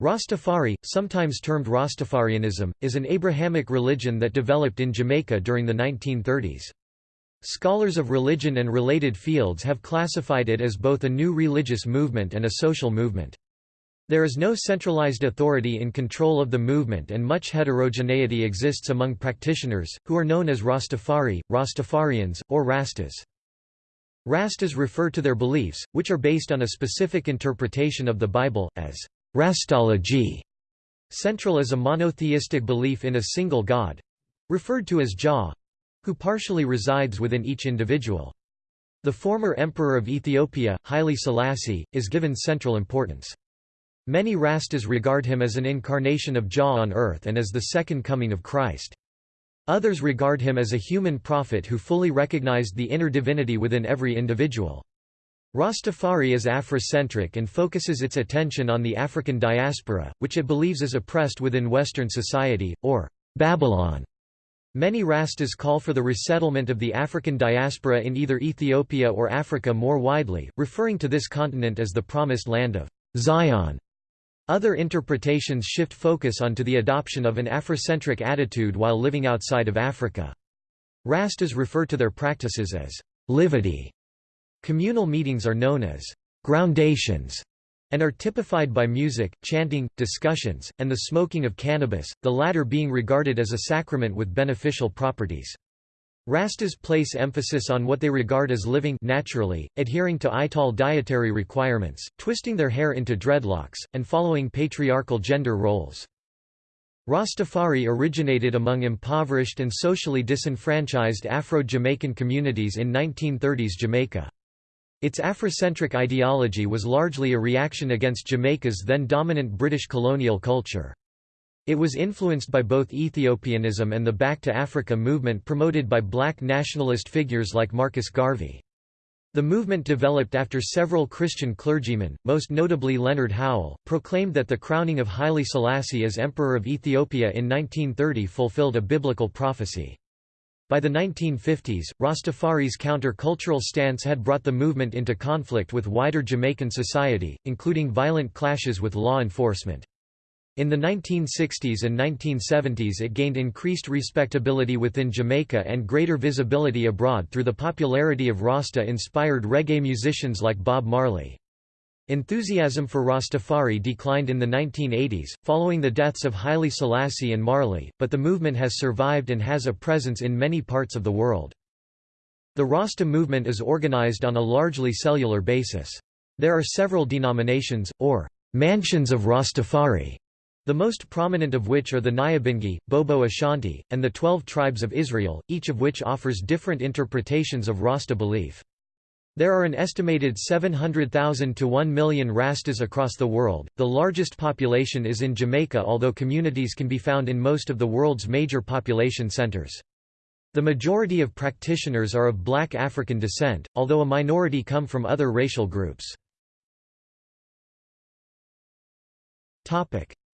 Rastafari, sometimes termed Rastafarianism, is an Abrahamic religion that developed in Jamaica during the 1930s. Scholars of religion and related fields have classified it as both a new religious movement and a social movement. There is no centralized authority in control of the movement and much heterogeneity exists among practitioners, who are known as Rastafari, Rastafarians, or Rastas. Rastas refer to their beliefs, which are based on a specific interpretation of the Bible, as Rastology. Central is a monotheistic belief in a single God—referred to as Jah—who partially resides within each individual. The former emperor of Ethiopia, Haile Selassie, is given central importance. Many Rastas regard him as an incarnation of Jah on earth and as the second coming of Christ. Others regard him as a human prophet who fully recognized the inner divinity within every individual. Rastafari is Afrocentric and focuses its attention on the African diaspora, which it believes is oppressed within Western society, or Babylon. Many Rastas call for the resettlement of the African diaspora in either Ethiopia or Africa more widely, referring to this continent as the Promised Land of Zion. Other interpretations shift focus onto the adoption of an Afrocentric attitude while living outside of Africa. Rastas refer to their practices as livity Communal meetings are known as groundations and are typified by music, chanting, discussions, and the smoking of cannabis, the latter being regarded as a sacrament with beneficial properties. Rastas place emphasis on what they regard as living naturally, adhering to Ital dietary requirements, twisting their hair into dreadlocks, and following patriarchal gender roles. Rastafari originated among impoverished and socially disenfranchised Afro-Jamaican communities in 1930s Jamaica. Its Afrocentric ideology was largely a reaction against Jamaica's then dominant British colonial culture. It was influenced by both Ethiopianism and the Back to Africa movement promoted by black nationalist figures like Marcus Garvey. The movement developed after several Christian clergymen, most notably Leonard Howell, proclaimed that the crowning of Haile Selassie as Emperor of Ethiopia in 1930 fulfilled a biblical prophecy. By the 1950s, Rastafari's counter-cultural stance had brought the movement into conflict with wider Jamaican society, including violent clashes with law enforcement. In the 1960s and 1970s it gained increased respectability within Jamaica and greater visibility abroad through the popularity of Rasta-inspired reggae musicians like Bob Marley. Enthusiasm for Rastafari declined in the 1980s, following the deaths of Haile Selassie and Marley, but the movement has survived and has a presence in many parts of the world. The Rasta movement is organized on a largely cellular basis. There are several denominations, or mansions of Rastafari, the most prominent of which are the Nyabingi, Bobo Ashanti, and the Twelve Tribes of Israel, each of which offers different interpretations of Rasta belief. There are an estimated 700,000 to 1 million Rastas across the world. The largest population is in Jamaica, although communities can be found in most of the world's major population centers. The majority of practitioners are of black African descent, although a minority come from other racial groups.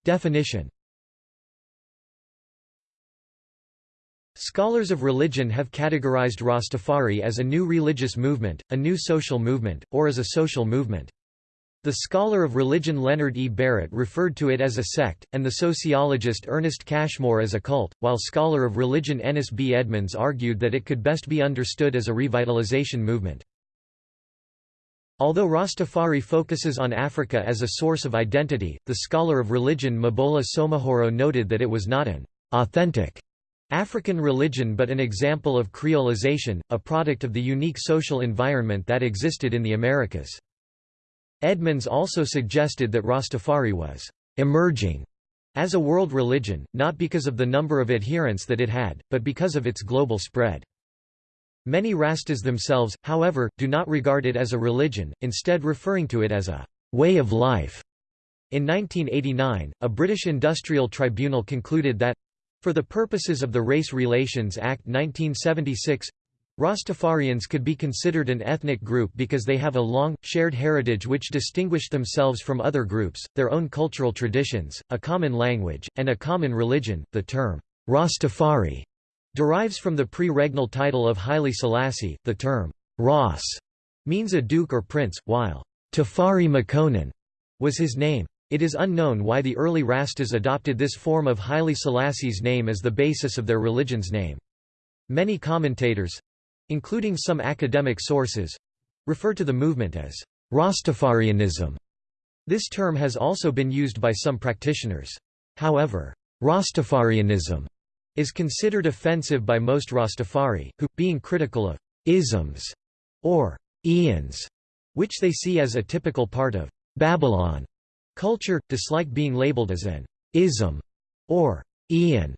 Definition Scholars of religion have categorized Rastafari as a new religious movement, a new social movement, or as a social movement. The scholar of religion Leonard E. Barrett referred to it as a sect, and the sociologist Ernest Cashmore as a cult, while scholar of religion Ennis B. Edmonds argued that it could best be understood as a revitalization movement. Although Rastafari focuses on Africa as a source of identity, the scholar of religion Maboula Soumahoro noted that it was not an authentic African religion but an example of creolization, a product of the unique social environment that existed in the Americas. Edmonds also suggested that Rastafari was «emerging» as a world religion, not because of the number of adherents that it had, but because of its global spread. Many Rastas themselves, however, do not regard it as a religion, instead referring to it as a «way of life». In 1989, a British industrial tribunal concluded that for the purposes of the Race Relations Act 1976, Rastafarians could be considered an ethnic group because they have a long, shared heritage which distinguished themselves from other groups, their own cultural traditions, a common language, and a common religion. The term, Rastafari, derives from the pre-regnal title of Haile Selassie. The term, Ras, means a duke or prince, while Tafari Makonnen was his name. It is unknown why the early Rastas adopted this form of Haile Selassie's name as the basis of their religion's name. Many commentators—including some academic sources—refer to the movement as Rastafarianism. This term has also been used by some practitioners. However, Rastafarianism is considered offensive by most Rastafari, who, being critical of isms or eons, which they see as a typical part of Babylon culture, dislike being labeled as an ism or eon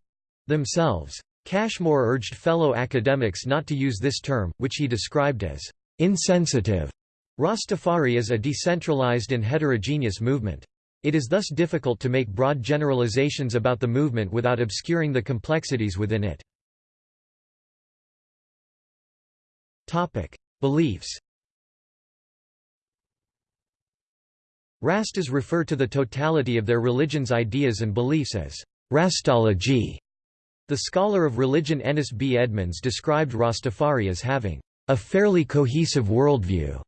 themselves. Cashmore urged fellow academics not to use this term, which he described as insensitive. Rastafari is a decentralized and heterogeneous movement. It is thus difficult to make broad generalizations about the movement without obscuring the complexities within it. Beliefs Rastas refer to the totality of their religion's ideas and beliefs as Rastology. The scholar of religion Ennis B. Edmonds described Rastafari as having a fairly cohesive worldview.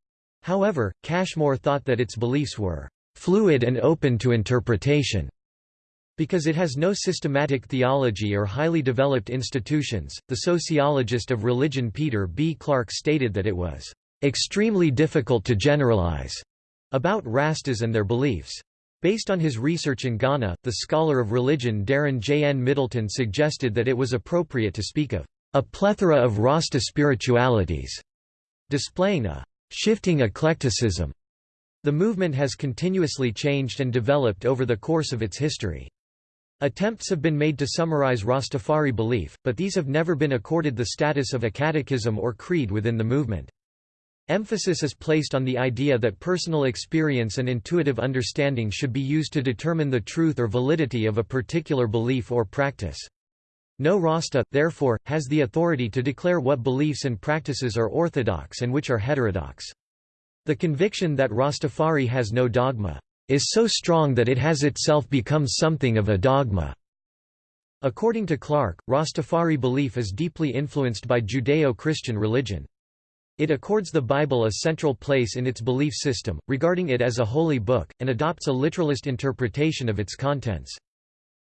However, Cashmore thought that its beliefs were fluid and open to interpretation. Because it has no systematic theology or highly developed institutions, the sociologist of religion Peter B. Clarke stated that it was extremely difficult to generalize about Rastas and their beliefs. Based on his research in Ghana, the scholar of religion Darren J. N. Middleton suggested that it was appropriate to speak of a plethora of Rasta spiritualities, displaying a shifting eclecticism the movement has continuously changed and developed over the course of its history. Attempts have been made to summarize Rastafari belief, but these have never been accorded the status of a catechism or creed within the movement. Emphasis is placed on the idea that personal experience and intuitive understanding should be used to determine the truth or validity of a particular belief or practice. No Rasta, therefore, has the authority to declare what beliefs and practices are orthodox and which are heterodox. The conviction that Rastafari has no dogma is so strong that it has itself become something of a dogma. According to Clarke, Rastafari belief is deeply influenced by Judeo-Christian religion. It accords the Bible a central place in its belief system, regarding it as a holy book, and adopts a literalist interpretation of its contents.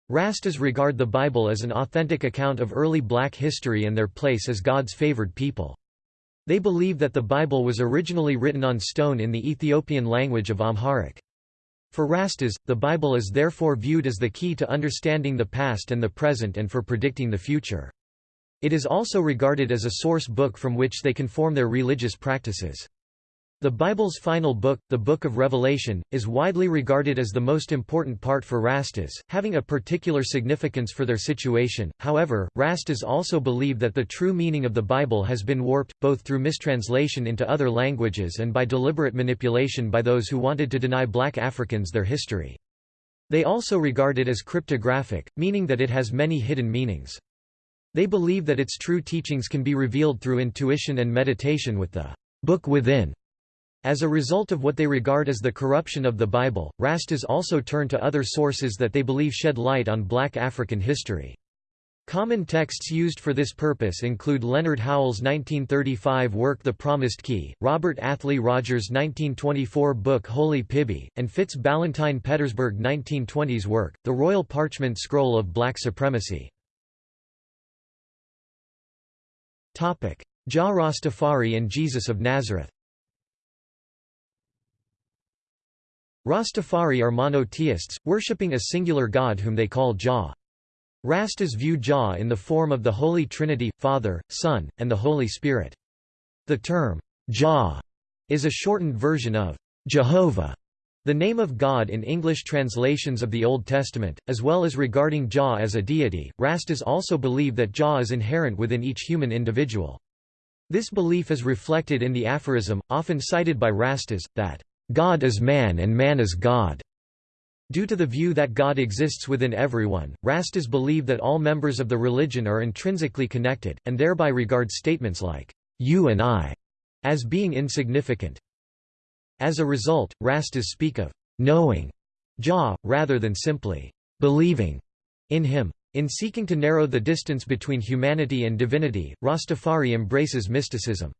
Rastas regard the Bible as an authentic account of early black history and their place as God's favored people. They believe that the Bible was originally written on stone in the Ethiopian language of Amharic. For Rastas, the Bible is therefore viewed as the key to understanding the past and the present and for predicting the future. It is also regarded as a source book from which they can form their religious practices. The Bible's final book, the Book of Revelation, is widely regarded as the most important part for Rastas, having a particular significance for their situation. However, Rastas also believe that the true meaning of the Bible has been warped, both through mistranslation into other languages and by deliberate manipulation by those who wanted to deny black Africans their history. They also regard it as cryptographic, meaning that it has many hidden meanings. They believe that its true teachings can be revealed through intuition and meditation with the book within as a result of what they regard as the corruption of the Bible, Rastas also turn to other sources that they believe shed light on black African history. Common texts used for this purpose include Leonard Howell's 1935 work The Promised Key, Robert Athlyi Rogers' 1924 book Holy Piby, and Fitz Balintine Pettersburg 1920s work, The Royal Parchment Scroll of Black Supremacy. Jah Rastafari and Jesus of Nazareth Rastafari are monotheists, worshipping a singular god whom they call Jah. Rastas view Jah in the form of the Holy Trinity, Father, Son, and the Holy Spirit. The term, Jah, is a shortened version of Jehovah, the name of God in English translations of the Old Testament, as well as regarding Jah as a deity. Rastas also believe that Jah is inherent within each human individual. This belief is reflected in the aphorism, often cited by Rastas, that God is man and man is God. Due to the view that God exists within everyone, Rastas believe that all members of the religion are intrinsically connected, and thereby regard statements like, you and I, as being insignificant. As a result, Rastas speak of knowing Jah, rather than simply believing in him. In seeking to narrow the distance between humanity and divinity, Rastafari embraces mysticism.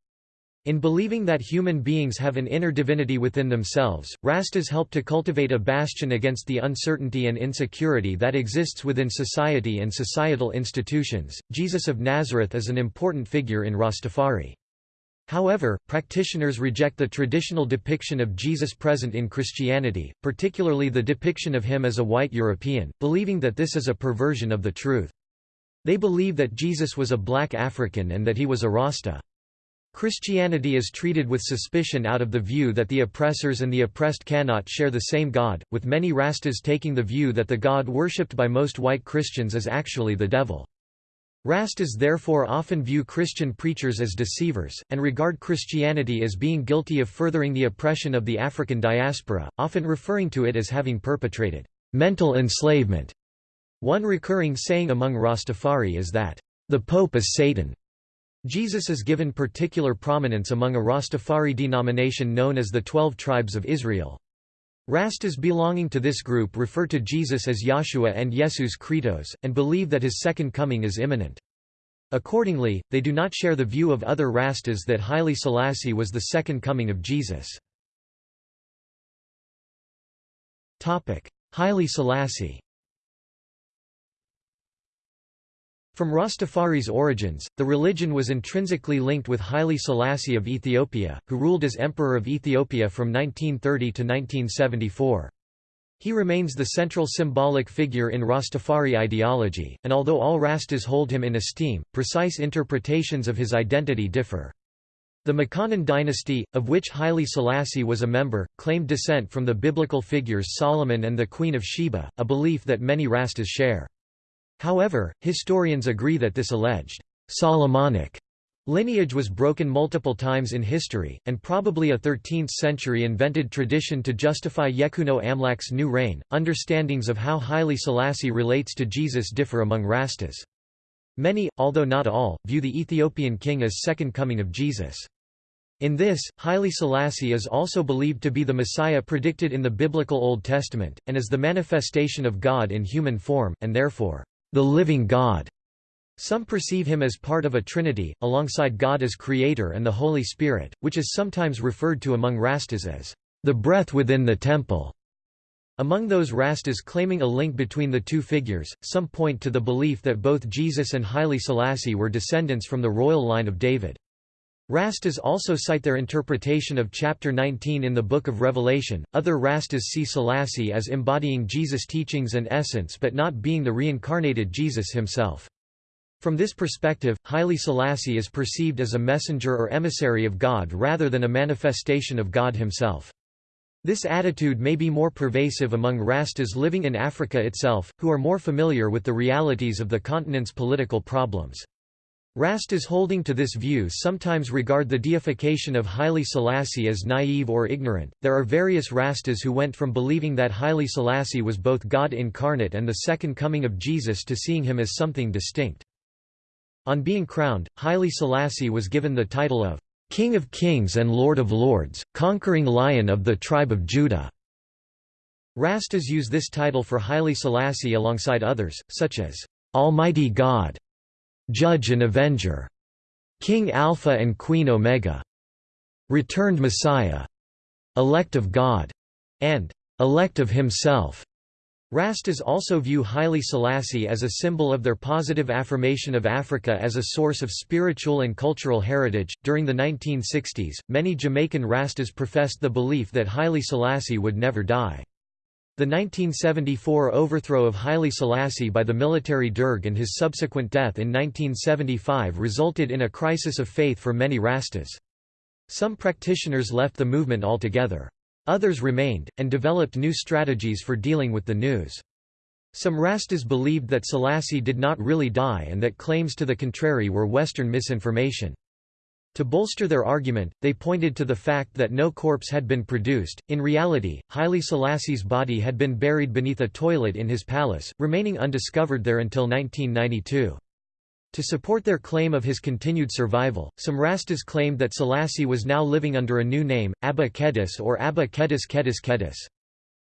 In believing that human beings have an inner divinity within themselves, Rastas help to cultivate a bastion against the uncertainty and insecurity that exists within society and societal institutions. Jesus of Nazareth is an important figure in Rastafari. However, practitioners reject the traditional depiction of Jesus present in Christianity, particularly the depiction of him as a white European, believing that this is a perversion of the truth. They believe that Jesus was a black African and that he was a Rasta. Christianity is treated with suspicion out of the view that the oppressors and the oppressed cannot share the same God, with many Rastas taking the view that the God worshipped by most white Christians is actually the devil. Rastas therefore often view Christian preachers as deceivers, and regard Christianity as being guilty of furthering the oppression of the African diaspora, often referring to it as having perpetrated mental enslavement. One recurring saying among Rastafari is that, the Pope is Satan. Jesus is given particular prominence among a Rastafari denomination known as the Twelve Tribes of Israel. Rastas belonging to this group refer to Jesus as Yahshua and Jesus Christos, and believe that his second coming is imminent. Accordingly, they do not share the view of other Rastas that Haile Selassie was the second coming of Jesus. Haile Selassie From Rastafari's origins, the religion was intrinsically linked with Haile Selassie of Ethiopia, who ruled as Emperor of Ethiopia from 1930 to 1974. He remains the central symbolic figure in Rastafari ideology, and although all Rastas hold him in esteem, precise interpretations of his identity differ. The Makonnen dynasty, of which Haile Selassie was a member, claimed descent from the biblical figures Solomon and the Queen of Sheba, a belief that many Rastas share. However, historians agree that this alleged Solomonic lineage was broken multiple times in history, and probably a 13th-century invented tradition to justify Yekuno Amlak's new reign. Understandings of how Haile Selassie relates to Jesus differ among Rastas. Many, although not all, view the Ethiopian king as second coming of Jesus. In this, Haile Selassie is also believed to be the Messiah predicted in the biblical Old Testament, and as the manifestation of God in human form, and therefore, the living God. Some perceive him as part of a trinity, alongside God as creator and the Holy Spirit, which is sometimes referred to among Rastas as the breath within the temple. Among those Rastas claiming a link between the two figures, some point to the belief that both Jesus and Haile Selassie were descendants from the royal line of David. Rastas also cite their interpretation of chapter 19 in the Book of Revelation. Other Rastas see Selassie as embodying Jesus' teachings and essence but not being the reincarnated Jesus himself. From this perspective, Haile Selassie is perceived as a messenger or emissary of God rather than a manifestation of God himself. This attitude may be more pervasive among Rastas living in Africa itself, who are more familiar with the realities of the continent's political problems. Rastas holding to this view sometimes regard the deification of Haile Selassie as naive or ignorant. There are various Rastas who went from believing that Haile Selassie was both God incarnate and the second coming of Jesus to seeing him as something distinct. On being crowned, Haile Selassie was given the title of King of Kings and Lord of Lords, conquering Lion of the tribe of Judah. Rastas use this title for Haile Selassie alongside others, such as Almighty God Judge and Avenger, King Alpha and Queen Omega, Returned Messiah, Elect of God, and Elect of Himself. Rastas also view Haile Selassie as a symbol of their positive affirmation of Africa as a source of spiritual and cultural heritage. During the 1960s, many Jamaican Rastas professed the belief that Haile Selassie would never die. The 1974 overthrow of Haile Selassie by the military Derg and his subsequent death in 1975 resulted in a crisis of faith for many Rastas. Some practitioners left the movement altogether. Others remained, and developed new strategies for dealing with the news. Some Rastas believed that Selassie did not really die and that claims to the contrary were Western misinformation. To bolster their argument, they pointed to the fact that no corpse had been produced. In reality, Haile Selassie's body had been buried beneath a toilet in his palace, remaining undiscovered there until 1992. To support their claim of his continued survival, some Rastas claimed that Selassie was now living under a new name, Abba Kedis or Abba Kedis Kedis Kedis.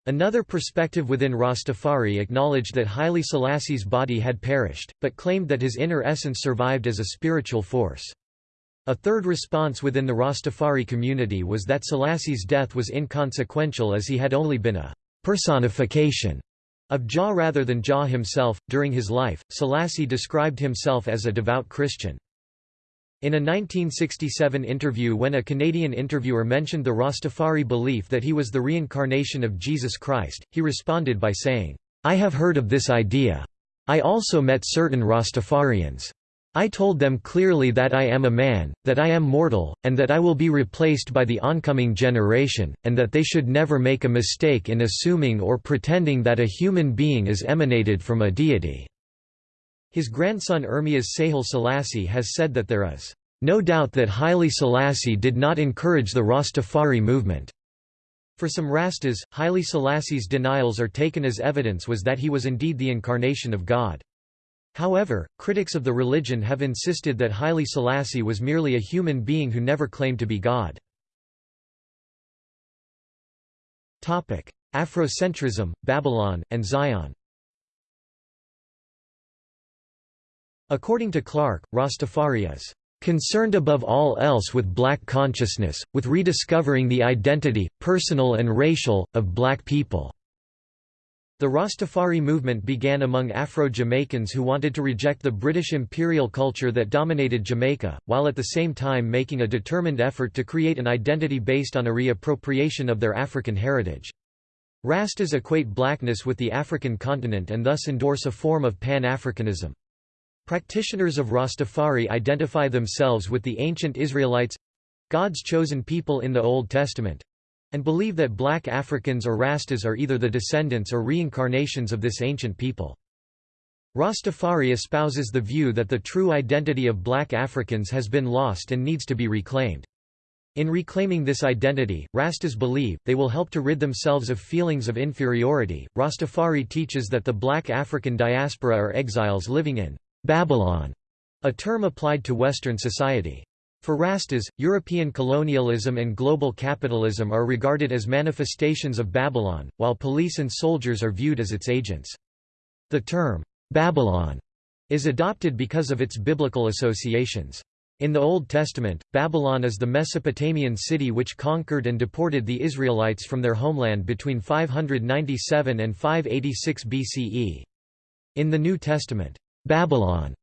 Another perspective within Rastafari acknowledged that Haile Selassie's body had perished, but claimed that his inner essence survived as a spiritual force. A third response within the Rastafari community was that Selassie's death was inconsequential as he had only been a personification of Jah rather than Jah himself. During his life, Selassie described himself as a devout Christian. In a 1967 interview when a Canadian interviewer mentioned the Rastafari belief that he was the reincarnation of Jesus Christ, he responded by saying, I have heard of this idea. I also met certain Rastafarians. I told them clearly that I am a man, that I am mortal, and that I will be replaced by the oncoming generation, and that they should never make a mistake in assuming or pretending that a human being is emanated from a deity." His grandson Ermias Sahle Selassie has said that there is, "...no doubt that Haile Selassie did not encourage the Rastafari movement." For some Rastas, Haile Selassie's denials are taken as evidence was that he was indeed the incarnation of God. However, critics of the religion have insisted that Haile Selassie was merely a human being who never claimed to be God. Afrocentrism, Babylon, and Zion According to Clarke, Rastafari is concerned above all else with black consciousness, with rediscovering the identity, personal and racial, of black people. The Rastafari movement began among Afro-Jamaicans who wanted to reject the British imperial culture that dominated Jamaica, while at the same time making a determined effort to create an identity based on a reappropriation of their African heritage. Rastas equate blackness with the African continent and thus endorse a form of Pan-Africanism. Practitioners of Rastafari identify themselves with the ancient Israelites—God's chosen people in the Old Testament, and believe that black Africans or Rastas are either the descendants or reincarnations of this ancient people. Rastafari espouses the view that the true identity of black Africans has been lost and needs to be reclaimed. In reclaiming this identity, Rastas believe, they will help to rid themselves of feelings of inferiority. Rastafari teaches that the black African diaspora are exiles living in Babylon, a term applied to Western society. For Rastas, European colonialism and global capitalism are regarded as manifestations of Babylon, while police and soldiers are viewed as its agents. The term, Babylon, is adopted because of its biblical associations. In the Old Testament, Babylon is the Mesopotamian city which conquered and deported the Israelites from their homeland between 597 and 586 BCE. In the New Testament, Babylon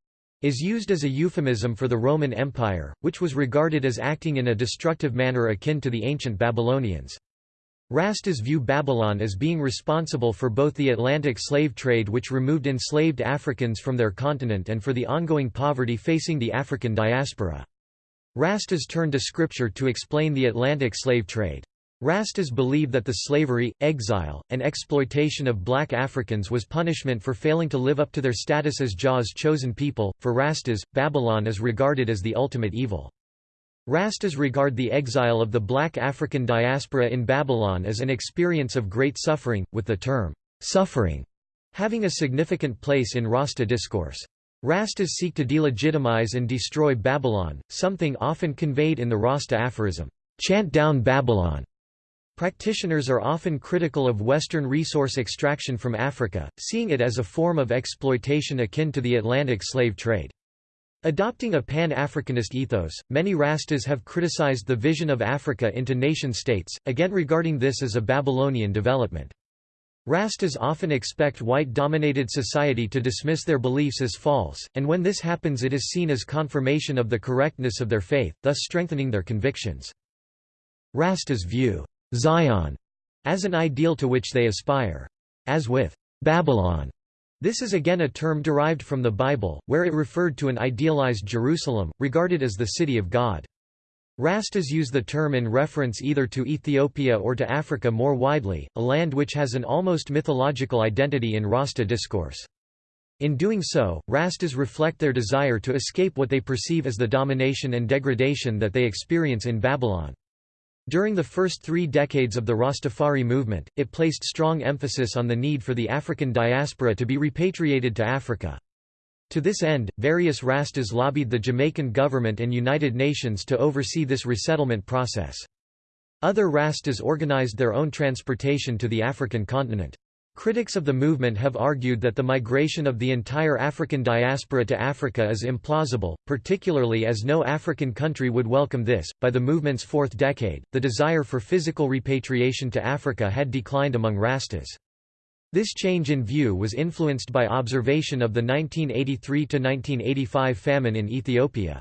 is used as a euphemism for the Roman Empire, which was regarded as acting in a destructive manner akin to the ancient Babylonians. Rastas view Babylon as being responsible for both the Atlantic slave trade which removed enslaved Africans from their continent and for the ongoing poverty facing the African diaspora. Rastas turn to scripture to explain the Atlantic slave trade. Rastas believe that the slavery, exile, and exploitation of black Africans was punishment for failing to live up to their status as Jah's chosen people. For Rastas, Babylon is regarded as the ultimate evil. Rastas regard the exile of the black African diaspora in Babylon as an experience of great suffering, with the term, suffering, having a significant place in Rasta discourse. Rastas seek to delegitimize and destroy Babylon, something often conveyed in the Rasta aphorism, chant down Babylon. Practitioners are often critical of Western resource extraction from Africa, seeing it as a form of exploitation akin to the Atlantic slave trade. Adopting a pan-Africanist ethos, many Rastas have criticized the vision of Africa into nation-states, again regarding this as a Babylonian development. Rastas often expect white-dominated society to dismiss their beliefs as false, and when this happens it is seen as confirmation of the correctness of their faith, thus strengthening their convictions. Rastas view Zion as an ideal to which they aspire. As with Babylon, this is again a term derived from the Bible, where it referred to an idealized Jerusalem, regarded as the city of God. Rastas use the term in reference either to Ethiopia or to Africa more widely, a land which has an almost mythological identity in Rasta discourse. In doing so, Rastas reflect their desire to escape what they perceive as the domination and degradation that they experience in Babylon. During the first three decades of the Rastafari movement, it placed strong emphasis on the need for the African diaspora to be repatriated to Africa. To this end, various Rastas lobbied the Jamaican government and United Nations to oversee this resettlement process. Other Rastas organized their own transportation to the African continent. Critics of the movement have argued that the migration of the entire African diaspora to Africa is implausible, particularly as no African country would welcome this. By the movement's fourth decade, the desire for physical repatriation to Africa had declined among Rastas. This change in view was influenced by observation of the 1983–1985 famine in Ethiopia.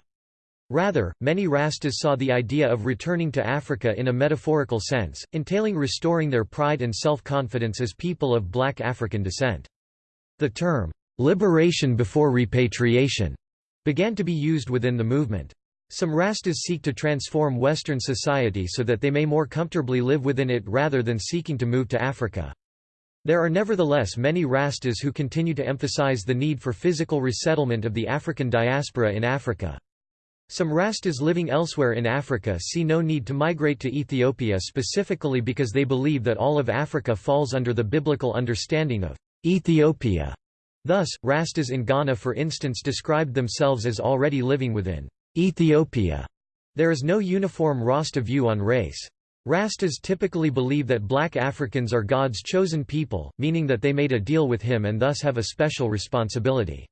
Rather, many Rastas saw the idea of returning to Africa in a metaphorical sense, entailing restoring their pride and self-confidence as people of black African descent. The term, "'liberation before repatriation' began to be used within the movement. Some Rastas seek to transform Western society so that they may more comfortably live within it rather than seeking to move to Africa. There are nevertheless many Rastas who continue to emphasize the need for physical resettlement of the African diaspora in Africa. Some Rastas living elsewhere in Africa see no need to migrate to Ethiopia specifically because they believe that all of Africa falls under the biblical understanding of Ethiopia. Thus, Rastas in Ghana for instance described themselves as already living within Ethiopia. There is no uniform Rasta view on race. Rastas typically believe that black Africans are God's chosen people, meaning that they made a deal with him and thus have a special responsibility.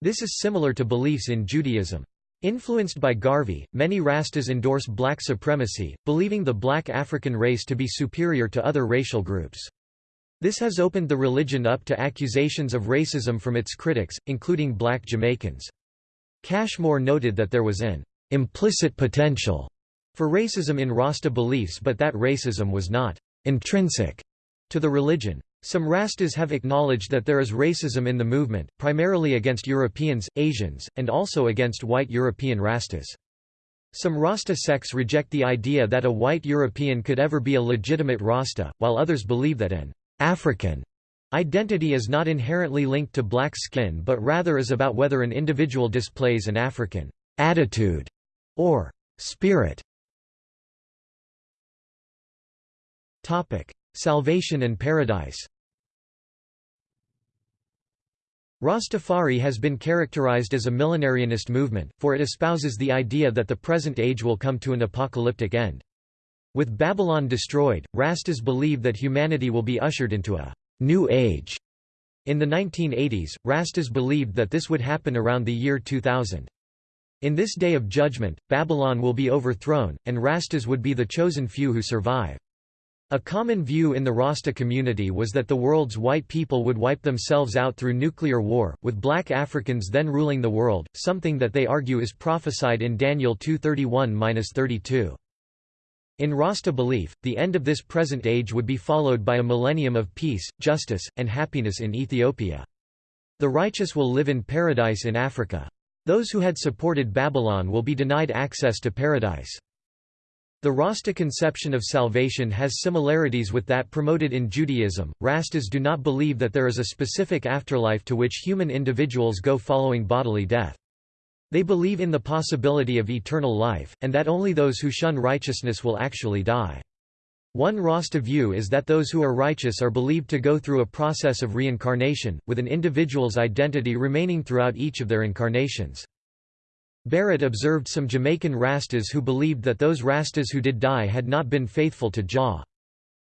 This is similar to beliefs in Judaism. Influenced by Garvey, many Rastas endorse black supremacy, believing the black African race to be superior to other racial groups. This has opened the religion up to accusations of racism from its critics, including black Jamaicans. Cashmore noted that there was an implicit potential for racism in Rasta beliefs but that racism was not intrinsic to the religion. Some Rastas have acknowledged that there is racism in the movement, primarily against Europeans, Asians, and also against white European Rastas. Some Rasta sects reject the idea that a white European could ever be a legitimate Rasta, while others believe that an African identity is not inherently linked to black skin but rather is about whether an individual displays an African attitude or spirit. Salvation and paradise Rastafari has been characterized as a millenarianist movement, for it espouses the idea that the present age will come to an apocalyptic end. With Babylon destroyed, Rastas believe that humanity will be ushered into a new age. In the 1980s, Rastas believed that this would happen around the year 2000. In this day of judgment, Babylon will be overthrown, and Rastas would be the chosen few who survive. A common view in the Rasta community was that the world's white people would wipe themselves out through nuclear war, with black Africans then ruling the world, something that they argue is prophesied in Daniel 2:31-32. In Rasta belief, the end of this present age would be followed by a millennium of peace, justice, and happiness in Ethiopia. The righteous will live in paradise in Africa. Those who had supported Babylon will be denied access to paradise. The Rasta conception of salvation has similarities with that promoted in Judaism. Rastas do not believe that there is a specific afterlife to which human individuals go following bodily death. They believe in the possibility of eternal life, and that only those who shun righteousness will actually die. One Rasta view is that those who are righteous are believed to go through a process of reincarnation, with an individual's identity remaining throughout each of their incarnations. Barrett observed some Jamaican Rastas who believed that those Rastas who did die had not been faithful to Jah.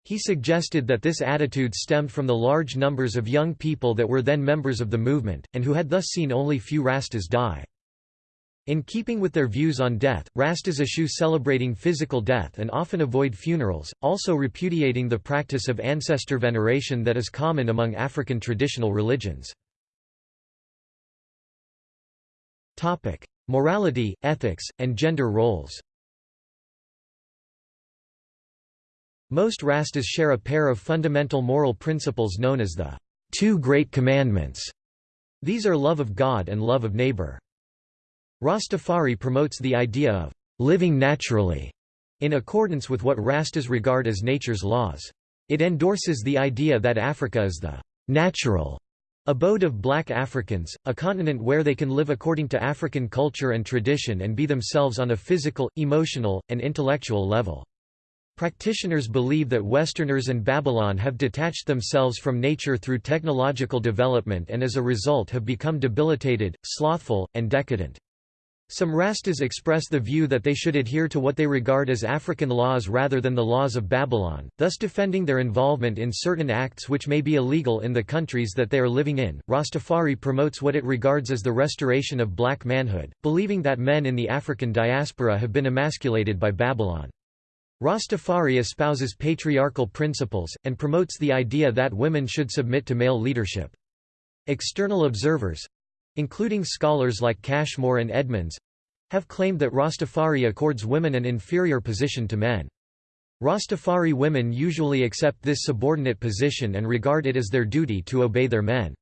He suggested that this attitude stemmed from the large numbers of young people that were then members of the movement, and who had thus seen only few Rastas die. In keeping with their views on death, Rastas eschew celebrating physical death and often avoid funerals, also repudiating the practice of ancestor veneration that is common among African traditional religions. Morality, ethics, and gender roles Most Rastas share a pair of fundamental moral principles known as the Two Great Commandments. These are love of God and love of neighbor. Rastafari promotes the idea of living naturally, in accordance with what Rastas regard as nature's laws. It endorses the idea that Africa is the natural Abode of Black Africans, a continent where they can live according to African culture and tradition and be themselves on a physical, emotional, and intellectual level. Practitioners believe that Westerners and Babylon have detached themselves from nature through technological development and as a result have become debilitated, slothful, and decadent. Some Rastas express the view that they should adhere to what they regard as African laws rather than the laws of Babylon, thus defending their involvement in certain acts which may be illegal in the countries that they are living in. Rastafari promotes what it regards as the restoration of black manhood, believing that men in the African diaspora have been emasculated by Babylon. Rastafari espouses patriarchal principles, and promotes the idea that women should submit to male leadership. External observers, including scholars like Cashmore and Edmonds, have claimed that Rastafari accords women an inferior position to men. Rastafari women usually accept this subordinate position and regard it as their duty to obey their men.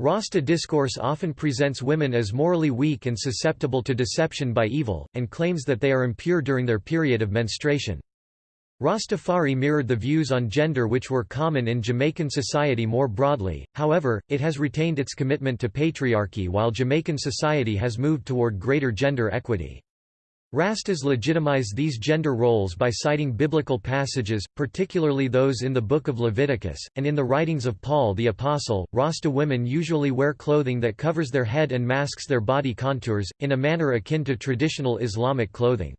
Rasta discourse often presents women as morally weak and susceptible to deception by evil, and claims that they are impure during their period of menstruation. Rastafari mirrored the views on gender which were common in Jamaican society more broadly, however, it has retained its commitment to patriarchy while Jamaican society has moved toward greater gender equity. Rastas legitimize these gender roles by citing biblical passages, particularly those in the Book of Leviticus, and in the writings of Paul the Apostle. Rasta women usually wear clothing that covers their head and masks their body contours, in a manner akin to traditional Islamic clothing.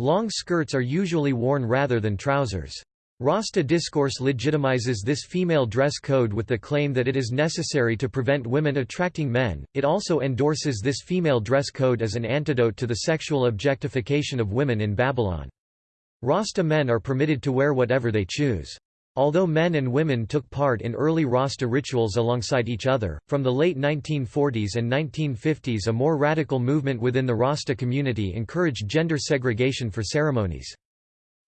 Long skirts are usually worn rather than trousers. Rasta discourse legitimizes this female dress code with the claim that it is necessary to prevent women attracting men. It also endorses this female dress code as an antidote to the sexual objectification of women in Babylon. Rasta men are permitted to wear whatever they choose. Although men and women took part in early Rasta rituals alongside each other, from the late 1940s and 1950s a more radical movement within the Rasta community encouraged gender segregation for ceremonies.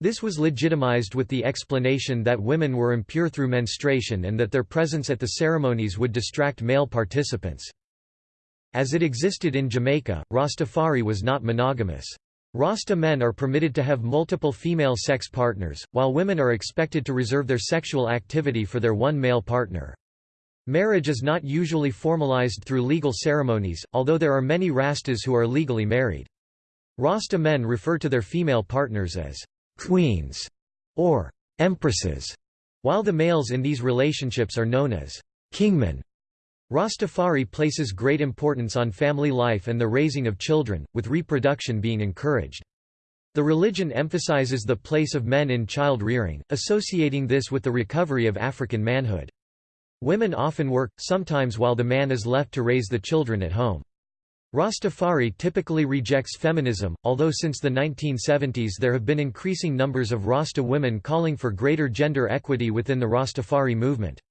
This was legitimized with the explanation that women were impure through menstruation and that their presence at the ceremonies would distract male participants. As it existed in Jamaica, Rastafari was not monogamous. Rasta men are permitted to have multiple female sex partners, while women are expected to reserve their sexual activity for their one male partner. Marriage is not usually formalized through legal ceremonies, although there are many Rastas who are legally married. Rasta men refer to their female partners as queens or empresses, while the males in these relationships are known as kingmen. Rastafari places great importance on family life and the raising of children, with reproduction being encouraged. The religion emphasizes the place of men in child rearing, associating this with the recovery of African manhood. Women often work, sometimes while the man is left to raise the children at home. Rastafari typically rejects feminism, although since the 1970s there have been increasing numbers of Rasta women calling for greater gender equity within the Rastafari movement.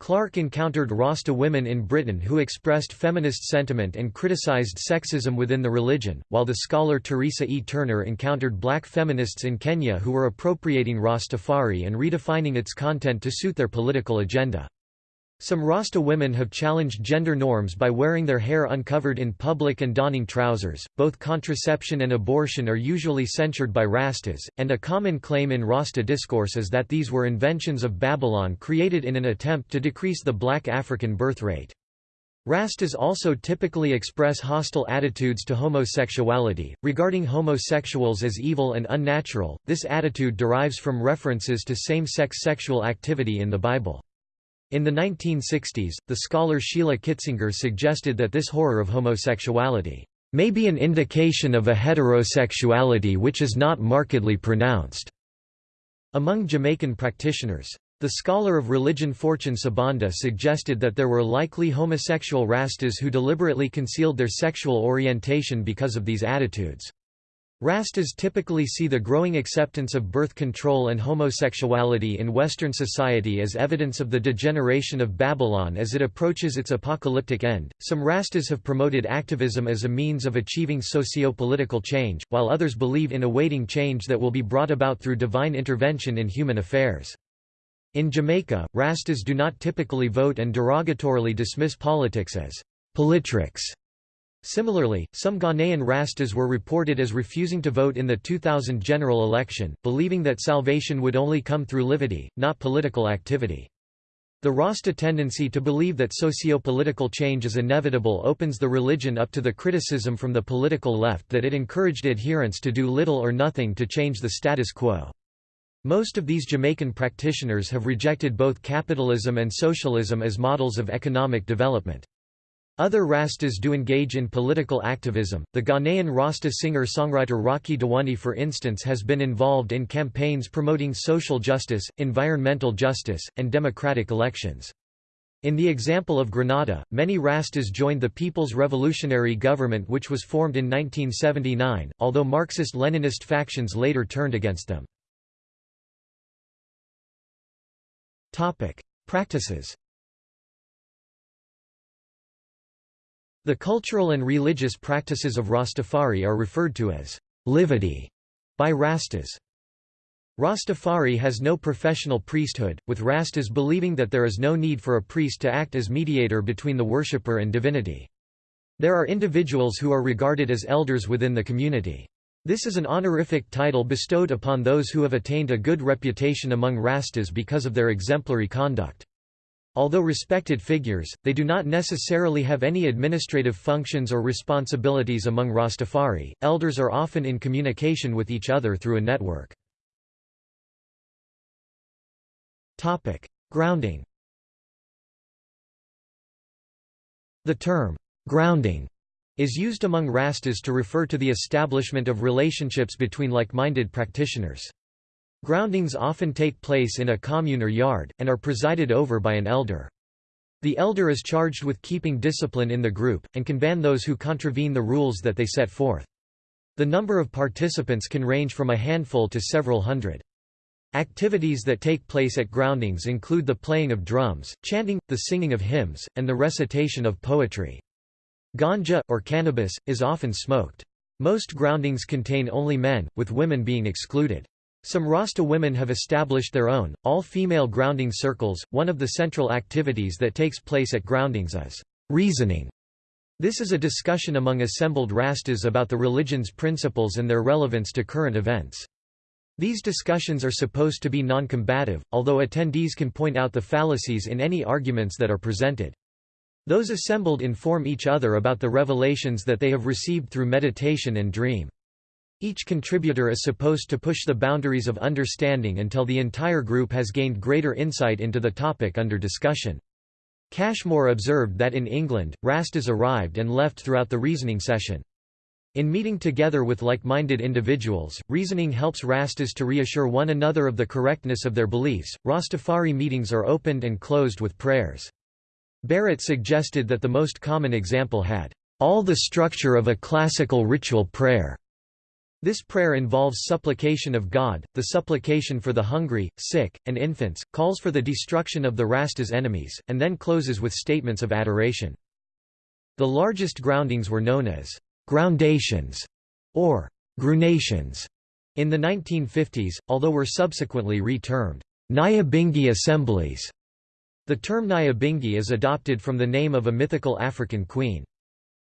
Clarke encountered Rasta women in Britain who expressed feminist sentiment and criticized sexism within the religion, while the scholar Terisa E. Turner encountered black feminists in Kenya who were appropriating Rastafari and redefining its content to suit their political agenda. Some Rasta women have challenged gender norms by wearing their hair uncovered in public and donning trousers. Both contraception and abortion are usually censured by Rastas, and a common claim in Rasta discourse is that these were inventions of Babylon created in an attempt to decrease the black African birth rate. Rastas also typically express hostile attitudes to homosexuality, regarding homosexuals as evil and unnatural. This attitude derives from references to same sex sexual activity in the Bible. In the 1960s, the scholar Sheila Kitzinger suggested that this horror of homosexuality may be an indication of a heterosexuality which is not markedly pronounced. Among Jamaican practitioners, the scholar of religion Fortune Sibanda suggested that there were likely homosexual Rastas who deliberately concealed their sexual orientation because of these attitudes. Rastas typically see the growing acceptance of birth control and homosexuality in Western society as evidence of the degeneration of Babylon as it approaches its apocalyptic end. Some Rastas have promoted activism as a means of achieving socio-political change, while others believe in awaiting change that will be brought about through divine intervention in human affairs. In Jamaica, Rastas do not typically vote and derogatorily dismiss politics as politricks. Similarly, some Ghanaian Rastas were reported as refusing to vote in the 2000 general election, believing that salvation would only come through livity, not political activity. The Rasta tendency to believe that socio-political change is inevitable opens the religion up to the criticism from the political left that it encouraged adherents to do little or nothing to change the status quo. Most of these Jamaican practitioners have rejected both capitalism and socialism as models of economic development. Other Rastas do engage in political activism. The Ghanaian Rasta singer-songwriter Rocky Dawuni for instance has been involved in campaigns promoting social justice, environmental justice, and democratic elections. In the example of Grenada, many Rastas joined the People's Revolutionary Government which was formed in 1979, although Marxist-Leninist factions later turned against them. Practices The cultural and religious practices of Rastafari are referred to as livity by Rastas. Rastafari has no professional priesthood, with Rastas believing that there is no need for a priest to act as mediator between the worshipper and divinity. There are individuals who are regarded as elders within the community. This is an honorific title bestowed upon those who have attained a good reputation among Rastas because of their exemplary conduct. Although respected figures, they do not necessarily have any administrative functions or responsibilities among Rastafari. Elders are often in communication with each other through a network. Topic: Grounding. The term grounding is used among Rastas to refer to the establishment of relationships between like-minded practitioners. Groundings often take place in a commune or yard, and are presided over by an elder. The elder is charged with keeping discipline in the group, and can ban those who contravene the rules that they set forth. The number of participants can range from a handful to several hundred. Activities that take place at groundings include the playing of drums, chanting, the singing of hymns, and the recitation of poetry. Ganja, or cannabis, is often smoked. Most groundings contain only men, with women being excluded. Some Rasta women have established their own, all-female grounding circles. One of the central activities that takes place at groundings is reasoning. This is a discussion among assembled Rastas about the religion's principles and their relevance to current events. These discussions are supposed to be non-combative, although attendees can point out the fallacies in any arguments that are presented. Those assembled inform each other about the revelations that they have received through meditation and dream. Each contributor is supposed to push the boundaries of understanding until the entire group has gained greater insight into the topic under discussion. Cashmore observed that in England, Rastas arrived and left throughout the reasoning session. In meeting together with like-minded individuals, reasoning helps Rastas to reassure one another of the correctness of their beliefs. Rastafari meetings are opened and closed with prayers. Barrett suggested that the most common example had all the structure of a classical ritual prayer. This prayer involves supplication of God, the supplication for the hungry, sick, and infants, calls for the destruction of the Rastas' enemies, and then closes with statements of adoration. The largest groundings were known as groundations or grunations in the 1950s, although were subsequently re-termed Nyabingi assemblies. The term Nyabingi is adopted from the name of a mythical African queen.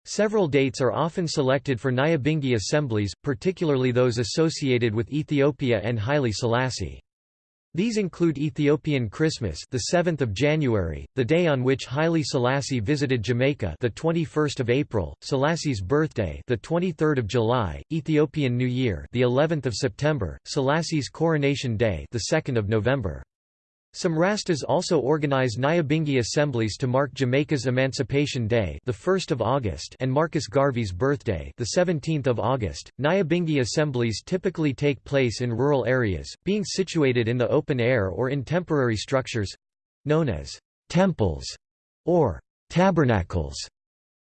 Several dates are often selected for Nyabingi assemblies, particularly those associated with Ethiopia and Haile Selassie. These include Ethiopian Christmas, the 7th of January, the day on which Haile Selassie visited Jamaica, the 21st of April, Selassie's birthday, the 23rd of July, Ethiopian New Year, the 11th of September, Selassie's coronation day, the 2nd of November. Some Rastas also organize Nyabingi assemblies to mark Jamaica's Emancipation Day, the 1st of August, and Marcus Garvey's birthday, the 17th of August. Nyabingi assemblies typically take place in rural areas, being situated in the open air or in temporary structures known as temples or tabernacles,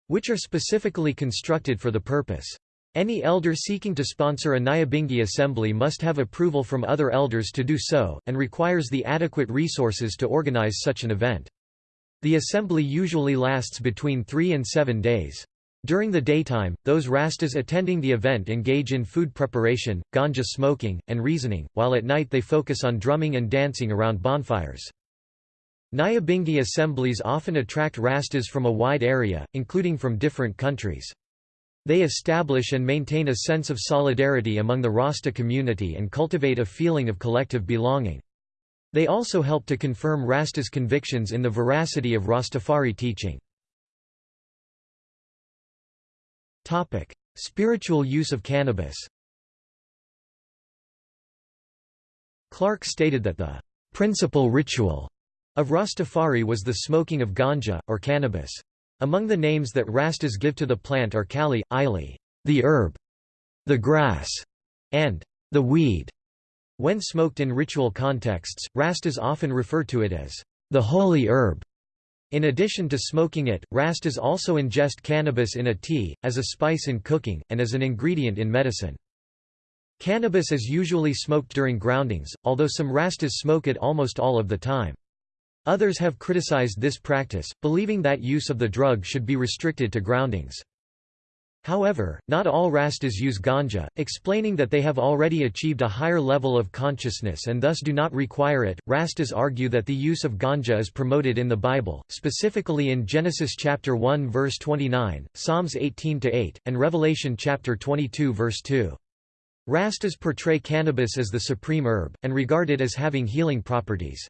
which are specifically constructed for the purpose. Any elder seeking to sponsor a Nyabingi assembly must have approval from other elders to do so, and requires the adequate resources to organize such an event. The assembly usually lasts between three and seven days. During the daytime, those Rastas attending the event engage in food preparation, ganja smoking, and reasoning, while at night they focus on drumming and dancing around bonfires. Nyabingi assemblies often attract Rastas from a wide area, including from different countries. They establish and maintain a sense of solidarity among the Rasta community and cultivate a feeling of collective belonging. They also help to confirm Rasta's convictions in the veracity of Rastafari teaching. Spiritual use of cannabis Clarke stated that the principal ritual of Rastafari was the smoking of ganja, or cannabis. Among the names that Rastas give to the plant are kali, ili, the herb, the grass, and the weed. When smoked in ritual contexts, Rastas often refer to it as the holy herb. In addition to smoking it, Rastas also ingest cannabis in a tea, as a spice in cooking, and as an ingredient in medicine. Cannabis is usually smoked during groundings, although some Rastas smoke it almost all of the time. Others have criticized this practice, believing that use of the drug should be restricted to groundings. However, not all Rastas use ganja, explaining that they have already achieved a higher level of consciousness and thus do not require it. Rastas argue that the use of ganja is promoted in the Bible, specifically in Genesis chapter 1 verse 29, Psalms 18 to 8, and Revelation chapter 22 verse 2. Rastas portray cannabis as the supreme herb, and regard it as having healing properties.